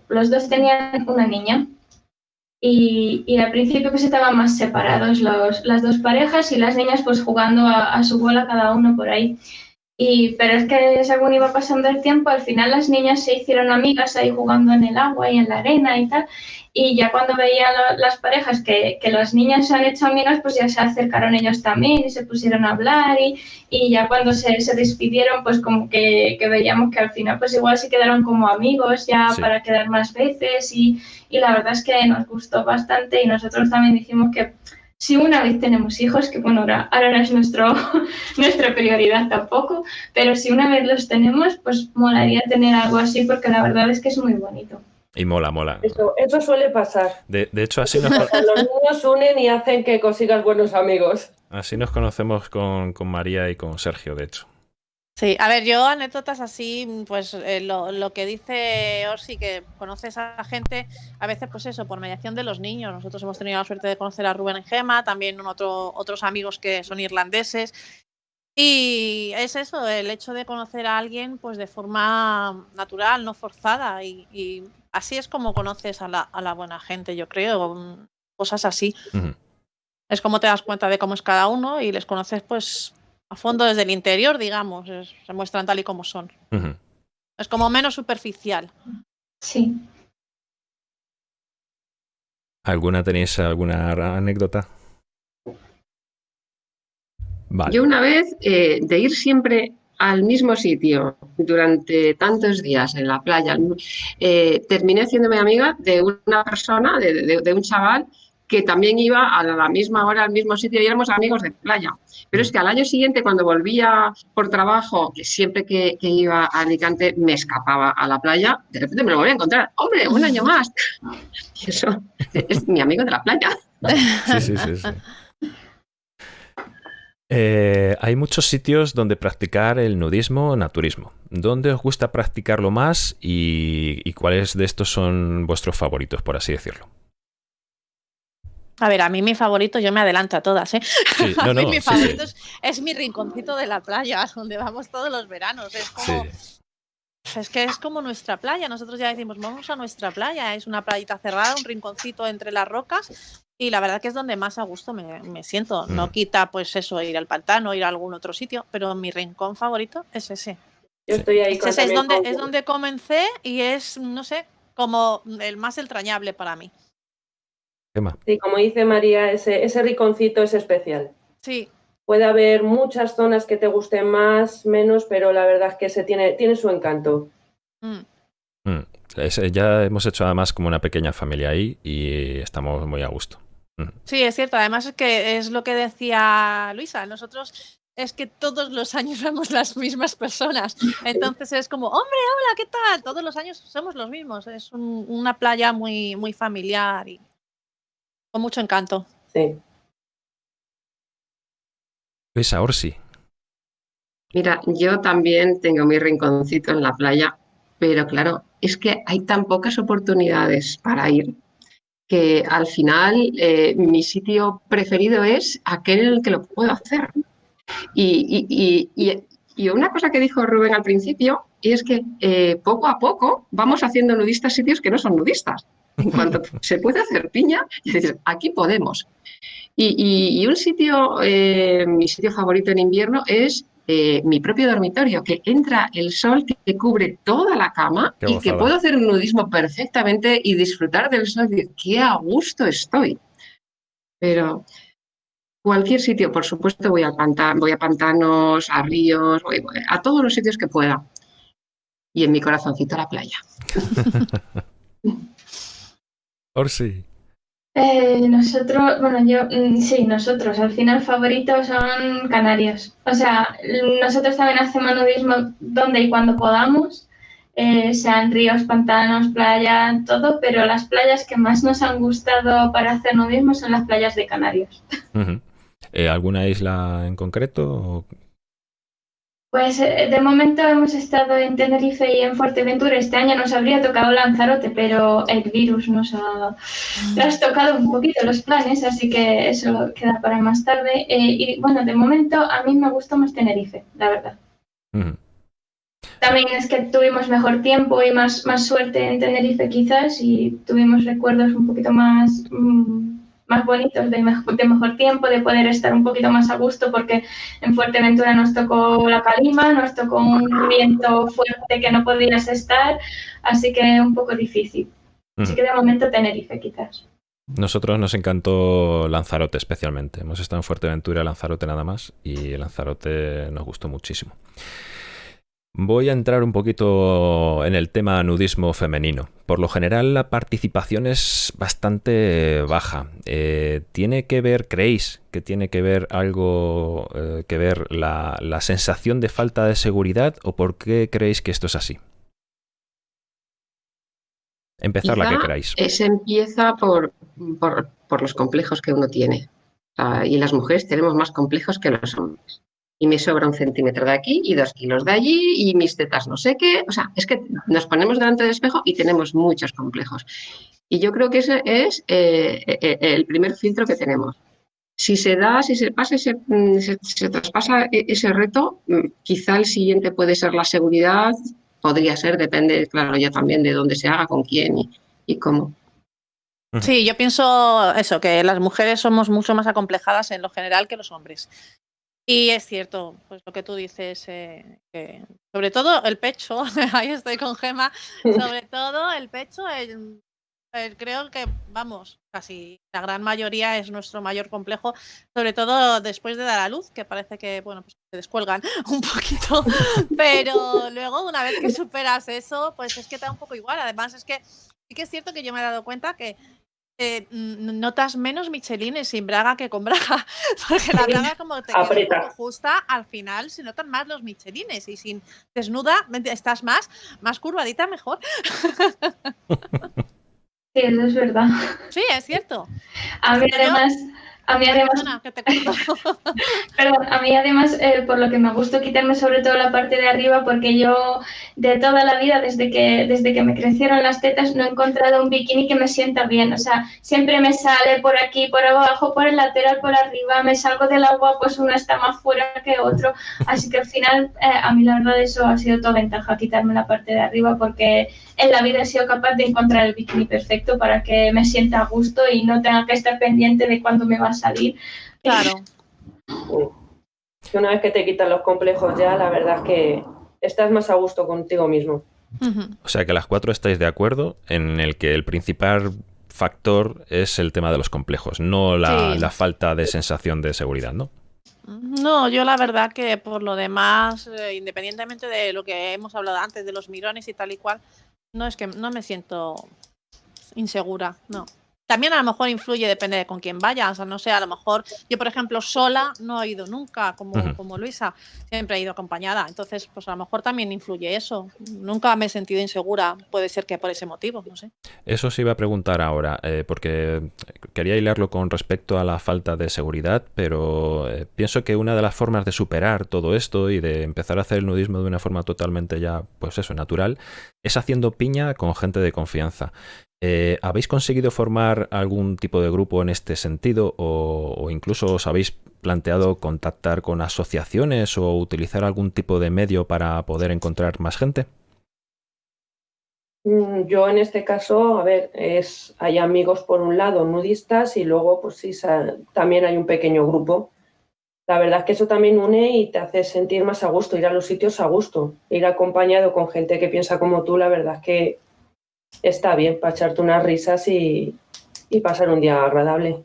los dos tenían una niña, y, al principio pues estaban más separados los, las dos parejas y las niñas pues jugando a, a su bola cada uno por ahí. Y, pero es que según iba pasando el tiempo, al final las niñas se hicieron amigas ahí jugando en el agua y en la arena y tal. Y ya cuando veía las parejas que, que, las niñas se han hecho amigas, pues ya se acercaron ellos también y se pusieron a hablar. Y, y ya cuando se, se, despidieron, pues como que, que, veíamos que al final, pues igual se quedaron como amigos ya para quedar más veces. Y, y la verdad es que nos gustó bastante y nosotros también dijimos que si una vez tenemos hijos, que bueno, ahora, no es nuestro, nuestra prioridad tampoco, pero si una vez los tenemos, pues molaría tener algo así porque la verdad es que es muy bonito. Y mola, mola. Eso, eso suele pasar. De, hecho, así nos... Los niños unen y hacen que consigas buenos amigos. Así nos conocemos con, con María y con Sergio, de hecho. Sí, a ver, yo anécdotas así, pues eh, lo, lo, que dice Orsi, que conoces a gente, a veces pues eso, por mediación de los niños. Nosotros hemos tenido la suerte de conocer a Rubén en Gema, también otro, otros amigos que son irlandeses. Y es eso, el hecho de conocer a alguien pues de forma natural, no forzada. Y, así es como conoces a la, a la, buena gente, yo creo, cosas así. Es como te das cuenta de cómo es cada uno y les conoces pues a fondo desde el interior, digamos, se muestran tal y como son. Es como menos superficial. Sí. ¿Alguna tenéis alguna anécdota? Yo una vez, eh, de ir siempre al mismo sitio durante tantos días en la playa, eh, terminé haciéndome amiga de una persona, de un chaval que también iba a la misma hora al mismo sitio y éramos amigos de playa. Pero es que al año siguiente, cuando volvía por trabajo, que siempre que, iba a Alicante me escapaba a la playa, de repente me lo volví a encontrar. ¡Hombre, un año más! Y eso es mi amigo de la playa. Sí, sí, sí. sí. Eh, hay muchos sitios donde practicar el nudismo naturismo. ¿Dónde os gusta practicarlo más y cuáles de estos son vuestros favoritos, por así decirlo? A ver, a mí mi favorito, yo me adelanto a todas, ¿eh? a mí mi favorito Es, mi rinconcito de la playa, donde vamos todos los veranos. Es como. Es que es como nuestra playa. Nosotros ya decimos, vamos a nuestra playa. Es una playita cerrada, un rinconcito entre las rocas. Y la verdad que es donde más a gusto me, siento. No mm. quita, pues eso, ir al pantano, ir a algún otro sitio, pero mi rincón favorito es ese. Yo estoy ahí es, es donde, es donde comencé y es, no sé, como el más entrañable para mí. Sí, como dice María, ese, ese riconcito es especial. Sí. Puede haber muchas zonas que te gusten más, menos, pero la verdad es que se tiene, tiene su encanto. Mm. Mm. ya hemos hecho además como una pequeña familia ahí y estamos muy a gusto. Mm. Sí, es cierto. Además es que es lo que decía Luisa. Nosotros es que todos los años somos las mismas personas. Entonces es como, hombre, hola, ¿qué tal? Todos los años somos los mismos. Es una playa muy, muy familiar y con mucho encanto. Sí. Luisa Orsi. Mira, yo también tengo mi rinconcito en la playa, pero claro, es que hay tan pocas oportunidades para ir que al final eh, mi sitio preferido es aquel en el que lo puedo hacer. Y, una cosa que dijo Rubén al principio es que eh, poco a poco vamos haciendo nudistas sitios que no son nudistas. En cuanto se puede hacer piña, aquí podemos. Y, un sitio, eh, mi sitio favorito en invierno es eh, mi propio dormitorio, que entra el sol que cubre toda la cama y que puedo hacer un nudismo perfectamente y disfrutar del sol. ¡Qué a gusto estoy! Pero cualquier sitio, por supuesto, voy a, voy a pantanos, a ríos, a todos los sitios que pueda. y en mi corazoncito la playa. Orsi. Eh, nosotros, bueno, yo, mm, sí, nosotros, al final favoritos son Canarias. O sea, nosotros también hacemos nudismo donde y cuando podamos, eh, sean ríos, pantanos, playa, todo, pero las playas que más nos han gustado para hacer nudismo son las playas de Canarias. Eh, ¿Alguna isla en concreto? Pues eh, de momento hemos estado en Tenerife y en Fuerteventura. Este año nos habría tocado Lanzarote, pero el virus nos ha tocado un poquito los planes, así que eso queda para más tarde. Eh, y bueno, de momento a mí me gustó más Tenerife, la verdad. También es que tuvimos mejor tiempo y más, más suerte en Tenerife quizás y tuvimos recuerdos un poquito más... Mm, más bonitos, de mejor, de mejor tiempo, de poder estar un poquito más a gusto, porque en Fuerteventura nos tocó la calima, nos tocó un viento fuerte que no podías estar, así que un poco difícil. Así que de momento Tenerife quizás. Nosotros nos encantó Lanzarote especialmente. Hemos estado en Fuerteventura, Lanzarote nada más, y Lanzarote nos gustó muchísimo. Voy a entrar un poquito en el tema nudismo femenino. Por lo general la participación es bastante baja. Eh, ¿Tiene que ver, creéis que tiene que ver algo eh, que ver la, sensación de falta de seguridad o por qué creéis que esto es así? Empezar la que queráis. Se empieza por, por, los complejos que uno tiene. y las mujeres tenemos más complejos que los hombres y me sobra un centímetro de aquí y dos kilos de allí y mis tetas no sé qué. O sea, es que nos ponemos delante del espejo y tenemos muchos complejos. Y yo creo que ese es eh, eh, el primer filtro que tenemos. Si se da, si se pasa ese, mm, se, traspasa e, ese reto, mm, quizá el siguiente puede ser la seguridad, podría ser, depende, claro, ya también de dónde se haga, con quién y, y cómo. Sí, yo pienso eso, que las mujeres somos mucho más acomplejadas en lo general que los hombres. Y es cierto, pues lo que tú dices, eh, sobre todo el pecho, ahí estoy con Gema, sobre todo el pecho, el, creo que, vamos, casi la gran mayoría es nuestro mayor complejo, sobre todo después de dar a luz, que parece que, bueno, pues se descuelgan un poquito, pero luego una vez que superas eso, pues es que te da un poco igual. Además es que sí que es cierto que yo me he dado cuenta que eh, notas menos michelines sin braga que con braga, porque la braga como te queda justa, al final se notan más los michelines y sin desnuda estás más, más curvadita mejor. Sí, eso es verdad. Sí, es cierto. A mí además... A mí además, Perdón, a mí además, eh, por lo que me gustó quitarme sobre todo la parte de arriba, porque yo de toda la vida, desde que, desde que me crecieron las tetas, no he encontrado un bikini que me sienta bien. O sea, siempre me sale por aquí, por abajo, por el lateral, por arriba, me salgo del agua, pues uno está más fuera que otro. Así que al final, eh, a mí la verdad eso ha sido toda ventaja, quitarme la parte de arriba, porque en la vida he sido capaz de encontrar el bikini perfecto para que me sienta a gusto y no tenga que estar pendiente de cuándo me va a salir. Claro. Una vez que te quitan los complejos ya, la verdad es que estás más a gusto contigo mismo. O sea que las cuatro estáis de acuerdo en el que el principal factor es el tema de los complejos, no la, falta de sensación de seguridad, ¿no? No, yo la verdad que por lo demás, eh, independientemente de lo que hemos hablado antes, de los mirones y tal y cual, no es que no me siento insegura, no. También a lo mejor influye, depende de con quién vaya. O sea, no sé, a lo mejor yo, por ejemplo, sola no he ido nunca, como, como Luisa, siempre he ido acompañada. Entonces, pues a lo mejor también influye eso. Nunca me he sentido insegura, puede ser que por ese motivo, no sé. Eso sí iba a preguntar ahora, eh, porque quería hilarlo con respecto a la falta de seguridad, pero eh, pienso que una de las formas de superar todo esto y de empezar a hacer el nudismo de una forma totalmente ya, pues eso, natural, es haciendo piña con gente de confianza. Eh, ¿Habéis conseguido formar algún tipo de grupo en este sentido o, incluso os habéis planteado contactar con asociaciones o utilizar algún tipo de medio para poder encontrar más gente? Mm, yo en este caso, a ver, es, hay amigos por un lado nudistas y luego pues sí, también hay un pequeño grupo. La verdad es que eso también une y te hace sentir más a gusto, ir a los sitios a gusto, ir acompañado con gente que piensa como tú, la verdad es que está bien para echarte unas risas y, pasar un día agradable.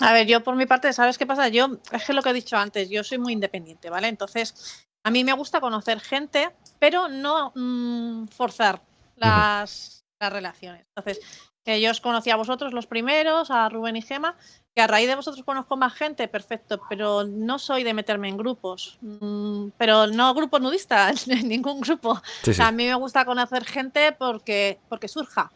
A ver, yo por mi parte, ¿sabes qué pasa? Yo, es que lo que he dicho antes, yo soy muy independiente, ¿vale? Entonces, A mí me gusta conocer gente, pero no mm, forzar las, las relaciones. Entonces, que yo os conocí a vosotros los primeros, a Rubén y Gema, que a raíz de vosotros conozco más gente, perfecto, pero no soy de meterme en grupos, mm, pero no grupos nudistas, en ningún grupo. a mí me gusta conocer gente porque, porque surja.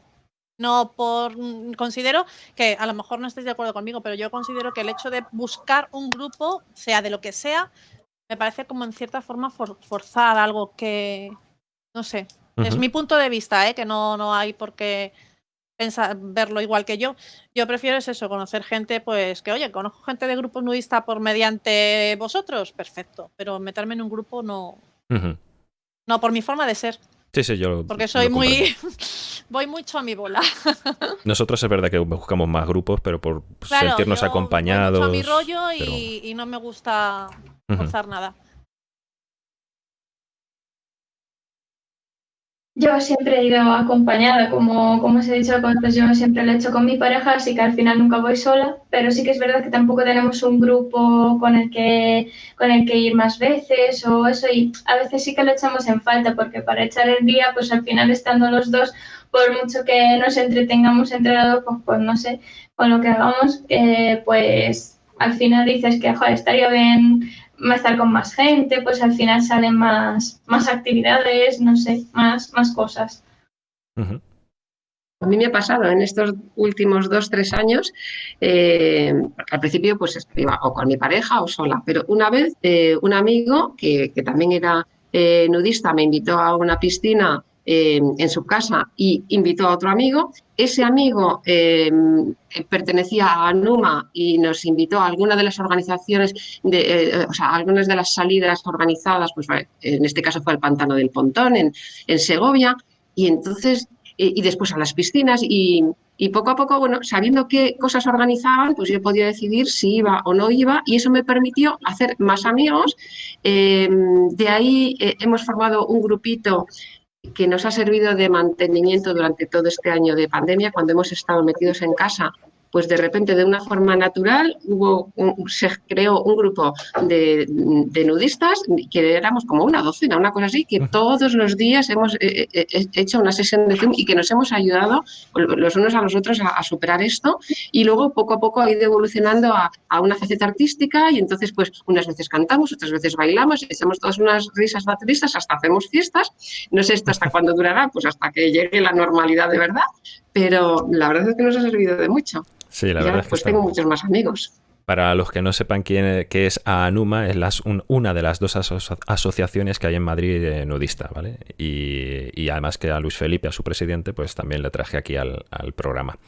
No por. Mm, considero que a lo mejor no estéis de acuerdo conmigo, pero yo considero que el hecho de buscar un grupo, sea de lo que sea, me parece como en cierta forma forzar algo que. No sé. Es mi punto de vista, ¿eh? que no, no hay por qué pensar, verlo igual que yo. Yo prefiero es eso, conocer gente, pues que, oye, conozco gente de grupos nudistas por mediante vosotros, perfecto, pero meterme en un grupo no. No, por mi forma de ser. Sí, sí, yo. Porque soy muy. voy mucho a mi bola. Nosotros es verdad que buscamos más grupos, pero por sentirnos acompañados. Voy mucho a mi rollo y, no me gusta forzar nada. Yo siempre he ido acompañada, como, como os he dicho antes, yo siempre lo he hecho con mi pareja, así que al final nunca voy sola, pero sí que es verdad que tampoco tenemos un grupo con el que, con el que ir más veces o eso, y a veces sí que lo echamos en falta, porque para echar el día, pues al final estando los dos, por mucho que nos entretengamos entre los dos, pues, pues no sé, con lo que hagamos, eh, pues al final dices que joder, estaría bien estar con más gente, pues al final salen más, más actividades, no sé, más, más cosas. A mí me ha pasado en estos últimos dos, tres años, eh, al principio pues iba o con mi pareja o sola, pero una vez eh, un amigo que, que también era eh, nudista me invitó a una piscina en su casa y invitó a otro amigo. Ese amigo em, pertenecía a Numa y nos invitó a alguna de las organizaciones, de, eh, o sea, algunas de las salidas organizadas, pues en este caso fue el Pantano del Pontón en, Segovia, y entonces, y después a las piscinas, y, y poco a poco, bueno, sabiendo qué cosas organizaban, pues yo podía decidir si iba o no iba y eso me permitió hacer más amigos. Em, de ahí eh, hemos formado un grupito que nos ha servido de mantenimiento durante todo este año de pandemia, cuando hemos estado metidos en casa pues de repente, de una forma natural, hubo se creó un grupo de, nudistas que éramos como una docena, una cosa así, que todos los días hemos eh, eh, eh, hecho una sesión de Zoom y que nos hemos ayudado los unos a los otros a, superar esto. Y luego, poco a poco, ha ido evolucionando a, una faceta artística y entonces, pues, unas veces cantamos, otras veces bailamos, echamos todas unas risas bateristas, hasta hacemos fiestas. No sé esto hasta cuándo durará, pues hasta que llegue la normalidad de verdad, pero la verdad es que nos ha servido de mucho. Sí, la verdad es que tengo muchos más amigos. Para los que no sepan quién qué es ANUMA, es una de las dos asociaciones que hay en Madrid de nudista, ¿vale? Y, además que a Luis Felipe, a su presidente, pues también le traje aquí al, programa.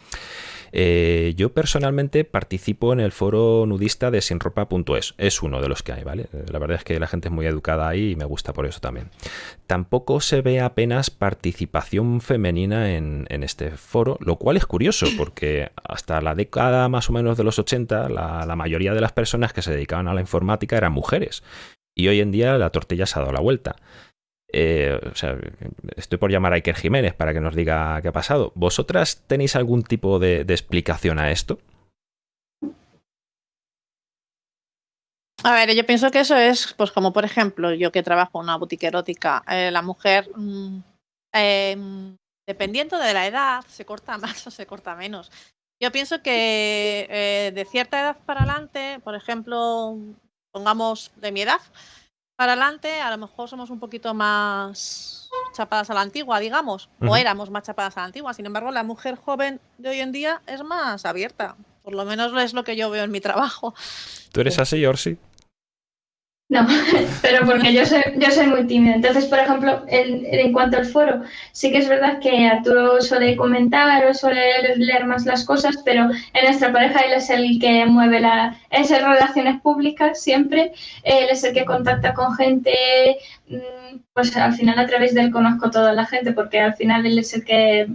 Eh, yo personalmente participo en el foro nudista de sinropa.es. Es uno de los que hay, ¿vale? La verdad es que la gente es muy educada ahí y me gusta por eso también. Tampoco se ve apenas participación femenina en, este foro, lo cual es curioso porque hasta la década más o menos de los 80 la, la mayoría de las personas que se dedicaban a la informática eran mujeres. Y hoy en día la tortilla se ha dado la vuelta. Eh, estoy por llamar a Iker Jiménez para que nos diga qué ha pasado. ¿Vosotras tenéis algún tipo de, explicación a esto? A ver, yo pienso que eso es, pues como por ejemplo, yo que trabajo en una boutique erótica, eh, la mujer, mm, em, dependiendo de la edad, se corta más o se corta menos. Yo pienso que eh, de cierta edad para adelante, por ejemplo, pongamos de mi edad, para adelante, a lo mejor somos un poquito más chapadas a la antigua, digamos, o éramos más chapadas a la antigua. Sin embargo, la mujer joven de hoy en día es más abierta. Por lo menos es lo que yo veo en mi trabajo. ¿Tú eres así, Orsi? No, pero porque yo soy, yo soy muy tímida. Entonces, por ejemplo, en cuanto al foro, sí que es verdad que Arturo suele comentar o suele leer más las cosas, pero en nuestra pareja él es el que mueve la, es el relaciones públicas siempre, él es el que contacta con gente, mm, pues al final a través de él conozco toda la gente, porque al final él es el que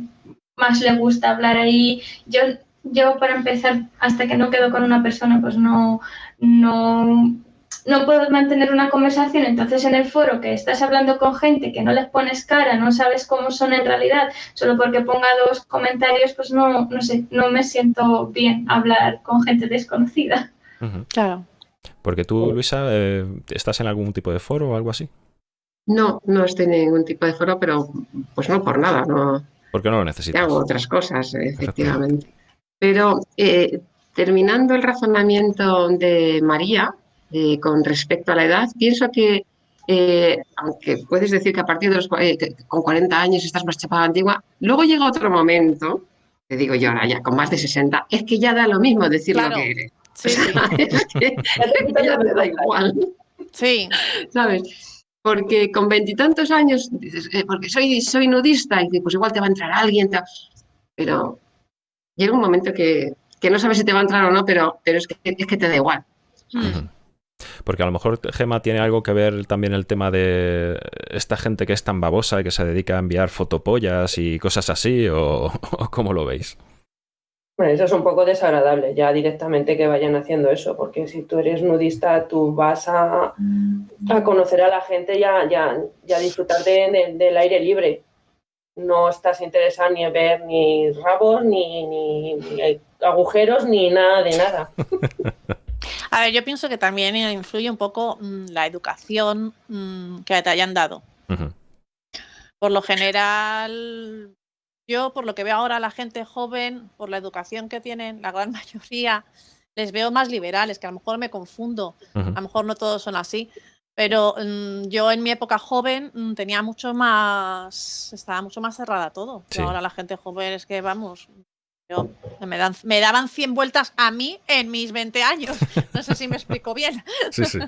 más le gusta hablar ahí. Yo, yo para empezar, hasta que no quedo con una persona, pues no, no no puedo mantener una conversación, entonces en el foro que estás hablando con gente que no les pones cara, no sabes cómo son en realidad, solo porque ponga dos comentarios, pues no, no sé, no me siento bien hablar con gente desconocida. Claro. Porque tú, Luisa, eh, ¿estás en algún tipo de foro o algo así? No, no estoy en ningún tipo de foro, pero pues no por nada, no. Porque no lo necesitas. Hago otras cosas, efectivamente. Pero eh, terminando el razonamiento de María eh, con respecto a la edad, pienso que eh, aunque puedes decir que a partir de los con 40 años estás más chapada antigua, luego llega otro momento, te digo yo ahora ya con más de 60, es que ya da lo mismo decir lo que eres. Sí, es que, ya te da igual. Sí. ¿Sabes? porque con veintitantos años dices, eh, porque soy, soy nudista, y pues igual te va a entrar alguien, pero llega un momento que, no sabes si te va a entrar o no, pero, pero es, que, es que te da igual. Porque a lo mejor Gema tiene algo que ver también el tema de esta gente que es tan babosa y que se dedica a enviar fotopollas y cosas así, o cómo lo veis. Bueno, eso es un poco desagradable, ya directamente que vayan haciendo eso, porque si tú eres nudista, tú vas a, a conocer a la gente y a, ya, ya disfrutar del aire libre. No estás interesado ni en ver ni rabos, ni, ni, agujeros, ni nada de nada. A ver, yo pienso que también influye un poco mm, la educación mm, que te hayan dado. Por lo general, yo, por lo que veo ahora, la gente joven, por la educación que tienen, la gran mayoría, les veo más liberales, que a lo mejor me confundo, a lo mejor no todos son así, pero mm, yo en mi época joven tenía mucho más, estaba mucho más cerrada todo. Ahora la gente joven es que, vamos, yo, me, daban 100 vueltas a mí en mis 20 años. No sé si me explico bien. Sí, sí.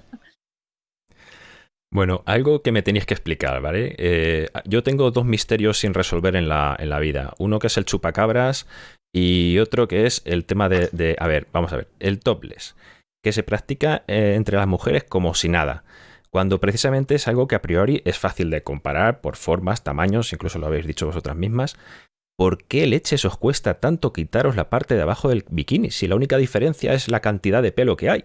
Bueno, algo que me tenéis que explicar, ¿vale? Eh, yo tengo dos misterios sin resolver en la, en la, vida. Uno que es el chupacabras y otro que es el tema de, a ver, vamos a ver, el topless, que se practica eh, entre las mujeres como si nada, cuando precisamente es algo que a priori es fácil de comparar por formas, tamaños, incluso lo habéis dicho vosotras mismas. ¿Por qué leches os cuesta tanto quitaros la parte de abajo del bikini si la única diferencia es la cantidad de pelo que hay?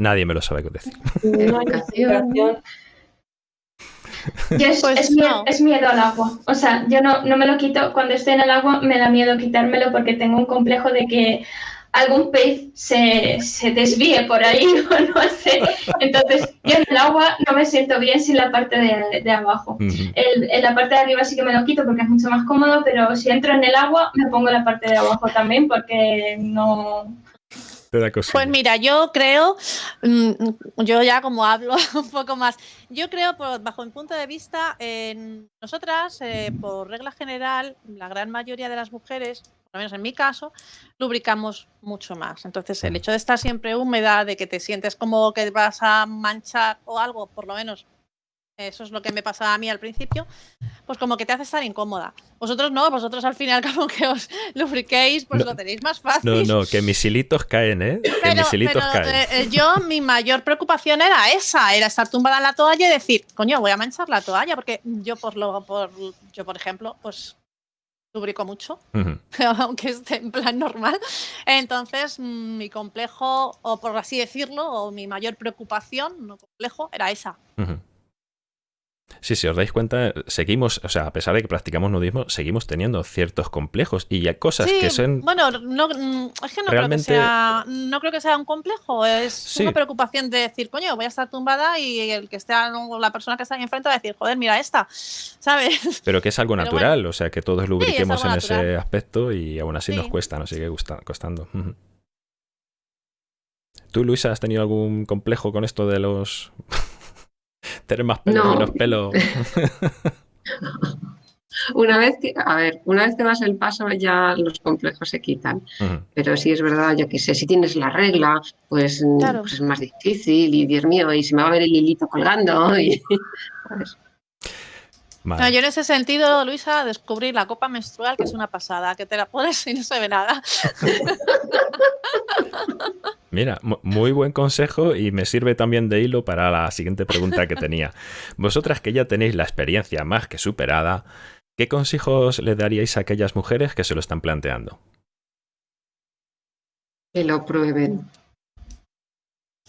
nadie me lo sabe decir. No es, pues miedo, es, miedo, al agua. O sea, yo no, no me lo quito. Cuando estoy en el agua me da miedo quitármelo porque tengo un complejo de que algún pez se, se desvíe por ahí o no sé. Entonces, yo en el agua no me siento bien sin la parte de, de abajo. en la parte de arriba sí que me lo quito porque es mucho más cómodo, pero si entro en el agua me pongo la parte de abajo también porque no, pues mira, yo creo, mm, yo ya como hablo un poco más, yo creo, bajo mi punto de vista, en nosotras, eh, por regla general, la gran mayoría de las mujeres, por lo menos en mi caso, lubricamos mucho más. Entonces, el mm. hecho de estar siempre húmeda, de que te sientes como que vas a manchar o algo, por lo menos eso es lo que me pasaba a mí al principio, pues como que te hace estar incómoda. Vosotros no, vosotros al final como que os lubriquéis, pues lo tenéis más fácil. No, no, que mis hilitos caen, ¿eh? Que mis hilitos caen. Eh, yo, mi mayor preocupación era esa, era estar tumbada en la toalla y decir, coño, voy a manchar la toalla, porque yo por lo, por, yo por ejemplo, pues lubrico mucho, aunque esté en plan normal. Entonces, mm, mi complejo, o por así decirlo, o mi mayor preocupación, no complejo, era esa. Sí, si os dais cuenta, seguimos, o sea, a pesar de que practicamos nudismo, seguimos teniendo ciertos complejos y hay cosas que son. Bueno, no, mm, es que no, creo que sea, no creo que sea un complejo, es una preocupación de decir, coño, voy a estar tumbada y el que esté la persona que está ahí enfrente va a decir, joder, mira esta, ¿sabes? Pero que es algo natural, o sea, que todos lubriquemos en ese aspecto y aún así nos cuesta, nos sigue costando. ¿Tú, Luisa, has tenido algún complejo con esto de los Tener más pelo, menos pelo. una vez que, a ver, una vez que das el paso ya los complejos se quitan. Pero sí es verdad, yo que sé, si tienes la regla, pues, pues, es más difícil y Dios mío, y se me va a ver el hilito colgando. Y, yo en ese sentido, Luisa, descubrí la copa menstrual, que es una pasada, que te la pones y no se ve nada. Mira, muy buen consejo y me sirve también de hilo para la siguiente pregunta que tenía. Vosotras que ya tenéis la experiencia más que superada, ¿qué consejos le daríais a aquellas mujeres que se lo están planteando? Que lo prueben.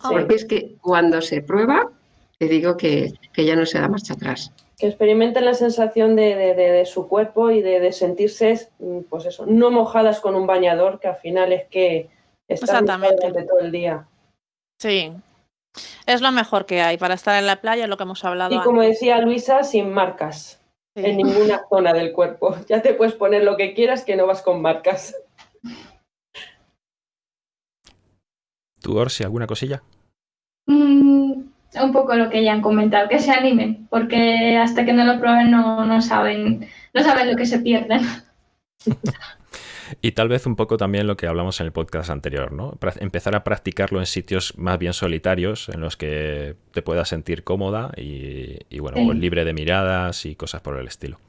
Porque es que cuando se prueba, te digo que, que ya no se da marcha atrás. Que experimenten la sensación de, su cuerpo y de, sentirse, mm, pues eso, no mojadas con un bañador, que al final es que están durante todo el día. Sí, es lo mejor que hay para estar en la playa, lo que hemos hablado. Y como decía Luisa, sin marcas en ninguna zona del cuerpo. Ya te puedes poner lo que quieras que no vas con marcas. ¿Tú, Orsi, alguna cosilla? Un poco lo que ya han comentado, que se animen, porque hasta que no lo prueben no, no saben, no saben lo que se pierden. Y tal vez un poco también lo que hablamos en el podcast anterior, ¿no? Empezar a practicarlo en sitios más bien solitarios, en los que te puedas sentir cómoda y, bueno, pues libre de miradas y cosas por el estilo.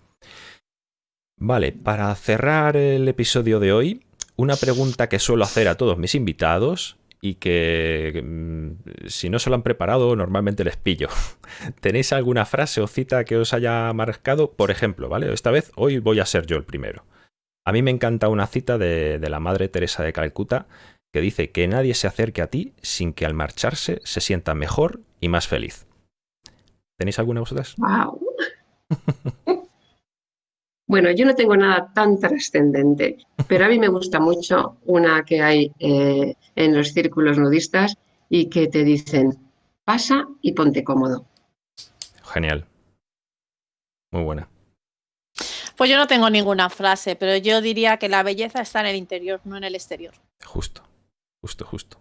Vale, para cerrar el episodio de hoy, una pregunta que suelo hacer a todos mis invitados y que mm, si no se lo han preparado normalmente les pillo. ¿Tenéis alguna frase o cita que os haya marcado? Por ejemplo, ¿vale? Esta vez hoy voy a ser yo el primero. A mí me encanta una cita de, la Madre Teresa de Calcuta que dice que nadie se acerque a ti sin que al marcharse se sienta mejor y más feliz. ¿Tenéis alguna vosotras? Wow. bueno, yo no tengo nada tan trascendente, pero a mí me gusta mucho una que hay eh, en los círculos nudistas y que te dicen, pasa y ponte cómodo. Genial. Muy buena. Pues yo no tengo ninguna frase, pero yo diría que la belleza está en el interior, no en el exterior. Justo, justo, justo.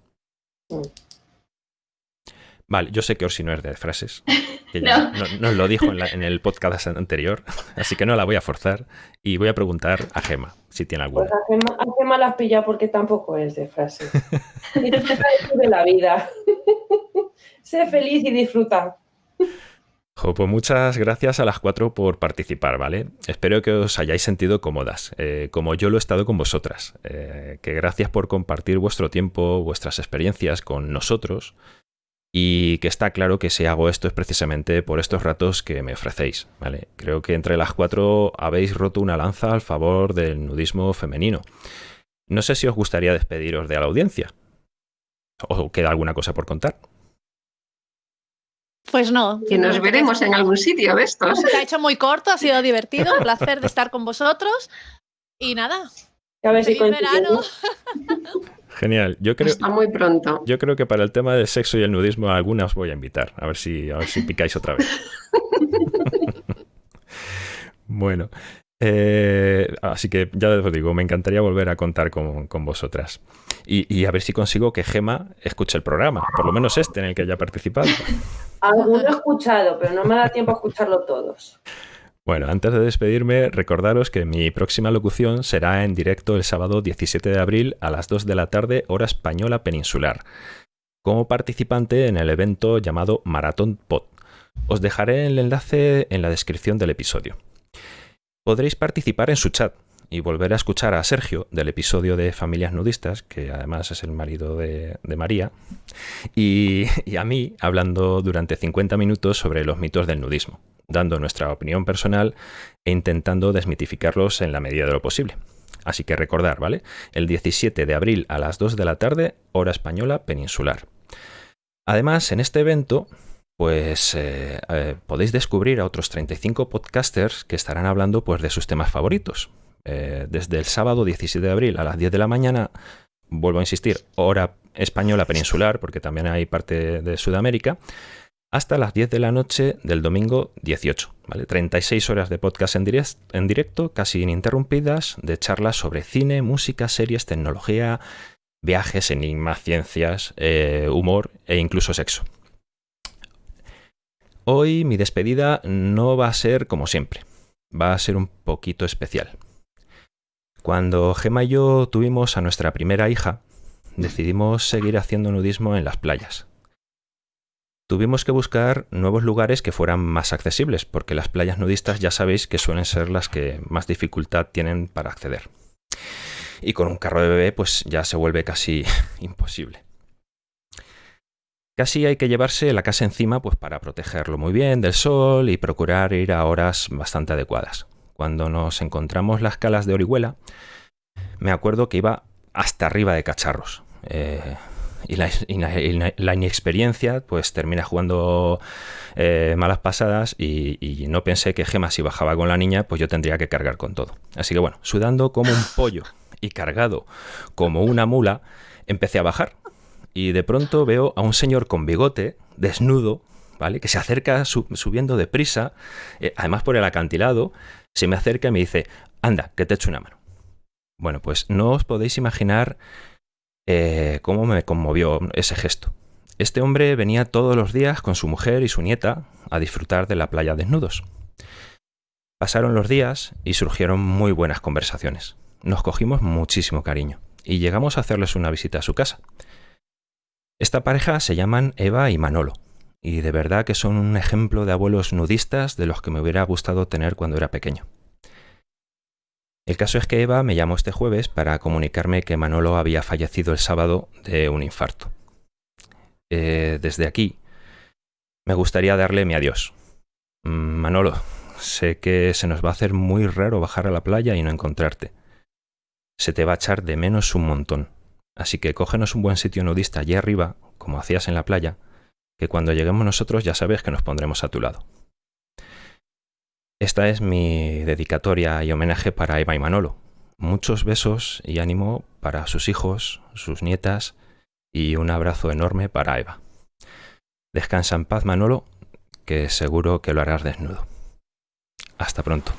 Vale, yo sé que Orsi no es de frases. Que no. nos lo dijo en, el podcast anterior, así que no la voy a forzar. Y voy a preguntar a Gema si tiene alguna. Pues a Gema, la has pillado porque tampoco es de frases. y te de la vida. sé feliz y disfruta pues muchas gracias a las cuatro por participar, ¿vale? Espero que os hayáis sentido cómodas, eh, como yo lo he estado con vosotras. Eh, que gracias por compartir vuestro tiempo, vuestras experiencias con nosotros y que está claro que si hago esto es precisamente por estos ratos que me ofrecéis, ¿vale? Creo que entre las cuatro habéis roto una lanza al favor del nudismo femenino. No sé si os gustaría despediros de la audiencia o queda alguna cosa por contar. Pues no. Que nos veremos en algún sitio de estos. Se ha hecho muy corto, ha sido divertido, un placer de estar con vosotros. Y nada. A ver si verano. Genial. Yo creo, Está muy pronto. Yo creo que para el tema del sexo y el nudismo, alguna os voy a invitar. A ver si, a ver si picáis otra vez. bueno. Eh, así que ya os digo, me encantaría volver a contar con, vosotras. Y, a ver si consigo que Gema escuche el programa, por lo menos este en el que haya participado. Alguno he escuchado, pero no me da tiempo a escucharlo todos. Bueno, antes de despedirme, recordaros que mi próxima locución será en directo el sábado 17 de abril a las 2 de la tarde, hora española peninsular, como participante en el evento llamado Maratón Pod. Os dejaré el enlace en la descripción del episodio. Podréis participar en su chat y volver a escuchar a Sergio del episodio de Familias Nudistas, que además es el marido de, María, y, a mí hablando durante 50 minutos sobre los mitos del nudismo, dando nuestra opinión personal e intentando desmitificarlos en la medida de lo posible. Así que recordar, ¿vale? El 17 de abril a las 2 de la tarde, hora española peninsular. Además, en este evento pues eh, eh, podéis descubrir a otros 35 podcasters que estarán hablando pues, de sus temas favoritos. Eh, desde el sábado 17 de abril a las 10 de la mañana, vuelvo a insistir, hora española peninsular, porque también hay parte de Sudamérica, hasta las 10 de la noche del domingo 18. ¿vale? 36 horas de podcast en, en directo, casi ininterrumpidas, de charlas sobre cine, música, series, tecnología, viajes, enigmas, ciencias, humor e incluso sexo. Hoy mi despedida no va a ser como siempre, va a ser un poquito especial. Cuando Gemma y yo tuvimos a nuestra primera hija, decidimos seguir haciendo nudismo en las playas. Tuvimos que buscar nuevos lugares que fueran más accesibles, porque las playas nudistas ya sabéis que suelen ser las que más dificultad tienen para acceder. Y con un carro de bebé pues ya se vuelve casi imposible. Casi hay que llevarse la casa encima pues, para protegerlo muy bien del sol y procurar ir a horas bastante adecuadas. Cuando nos encontramos las calas de Orihuela, me acuerdo que iba hasta arriba de cacharros. Eh, y la, inexperiencia pues termina jugando eh, malas pasadas y, no pensé que Gema si bajaba con la niña pues yo tendría que cargar con todo. Así que bueno, sudando como un pollo y cargado como una mula, empecé a bajar y de pronto veo a un señor con bigote, desnudo, ¿vale? Que se acerca subiendo deprisa, eh, además por el acantilado, se me acerca y me dice, anda, que te echo una mano. Bueno, pues no os podéis imaginar eh, cómo me conmovió ese gesto. Este hombre venía todos los días con su mujer y su nieta a disfrutar de la playa desnudos. Pasaron los días y surgieron muy buenas conversaciones. Nos cogimos muchísimo cariño y llegamos a hacerles una visita a su casa. Esta pareja se llaman Eva y Manolo, y de verdad que son un ejemplo de abuelos nudistas de los que me hubiera gustado tener cuando era pequeño. El caso es que Eva me llamó este jueves para comunicarme que Manolo había fallecido el sábado de un infarto. Eh, desde aquí, me gustaría darle mi adiós. Mm, Manolo, sé que se nos va a hacer muy raro bajar a la playa y no encontrarte. Se te va a echar de menos un montón. Así que cógenos un buen sitio nudista allí arriba, como hacías en la playa, que cuando lleguemos nosotros ya sabes que nos pondremos a tu lado. Esta es mi dedicatoria y homenaje para Eva y Manolo. Muchos besos y ánimo para sus hijos, sus nietas y un abrazo enorme para Eva. Descansa en paz Manolo, que seguro que lo harás desnudo. Hasta pronto.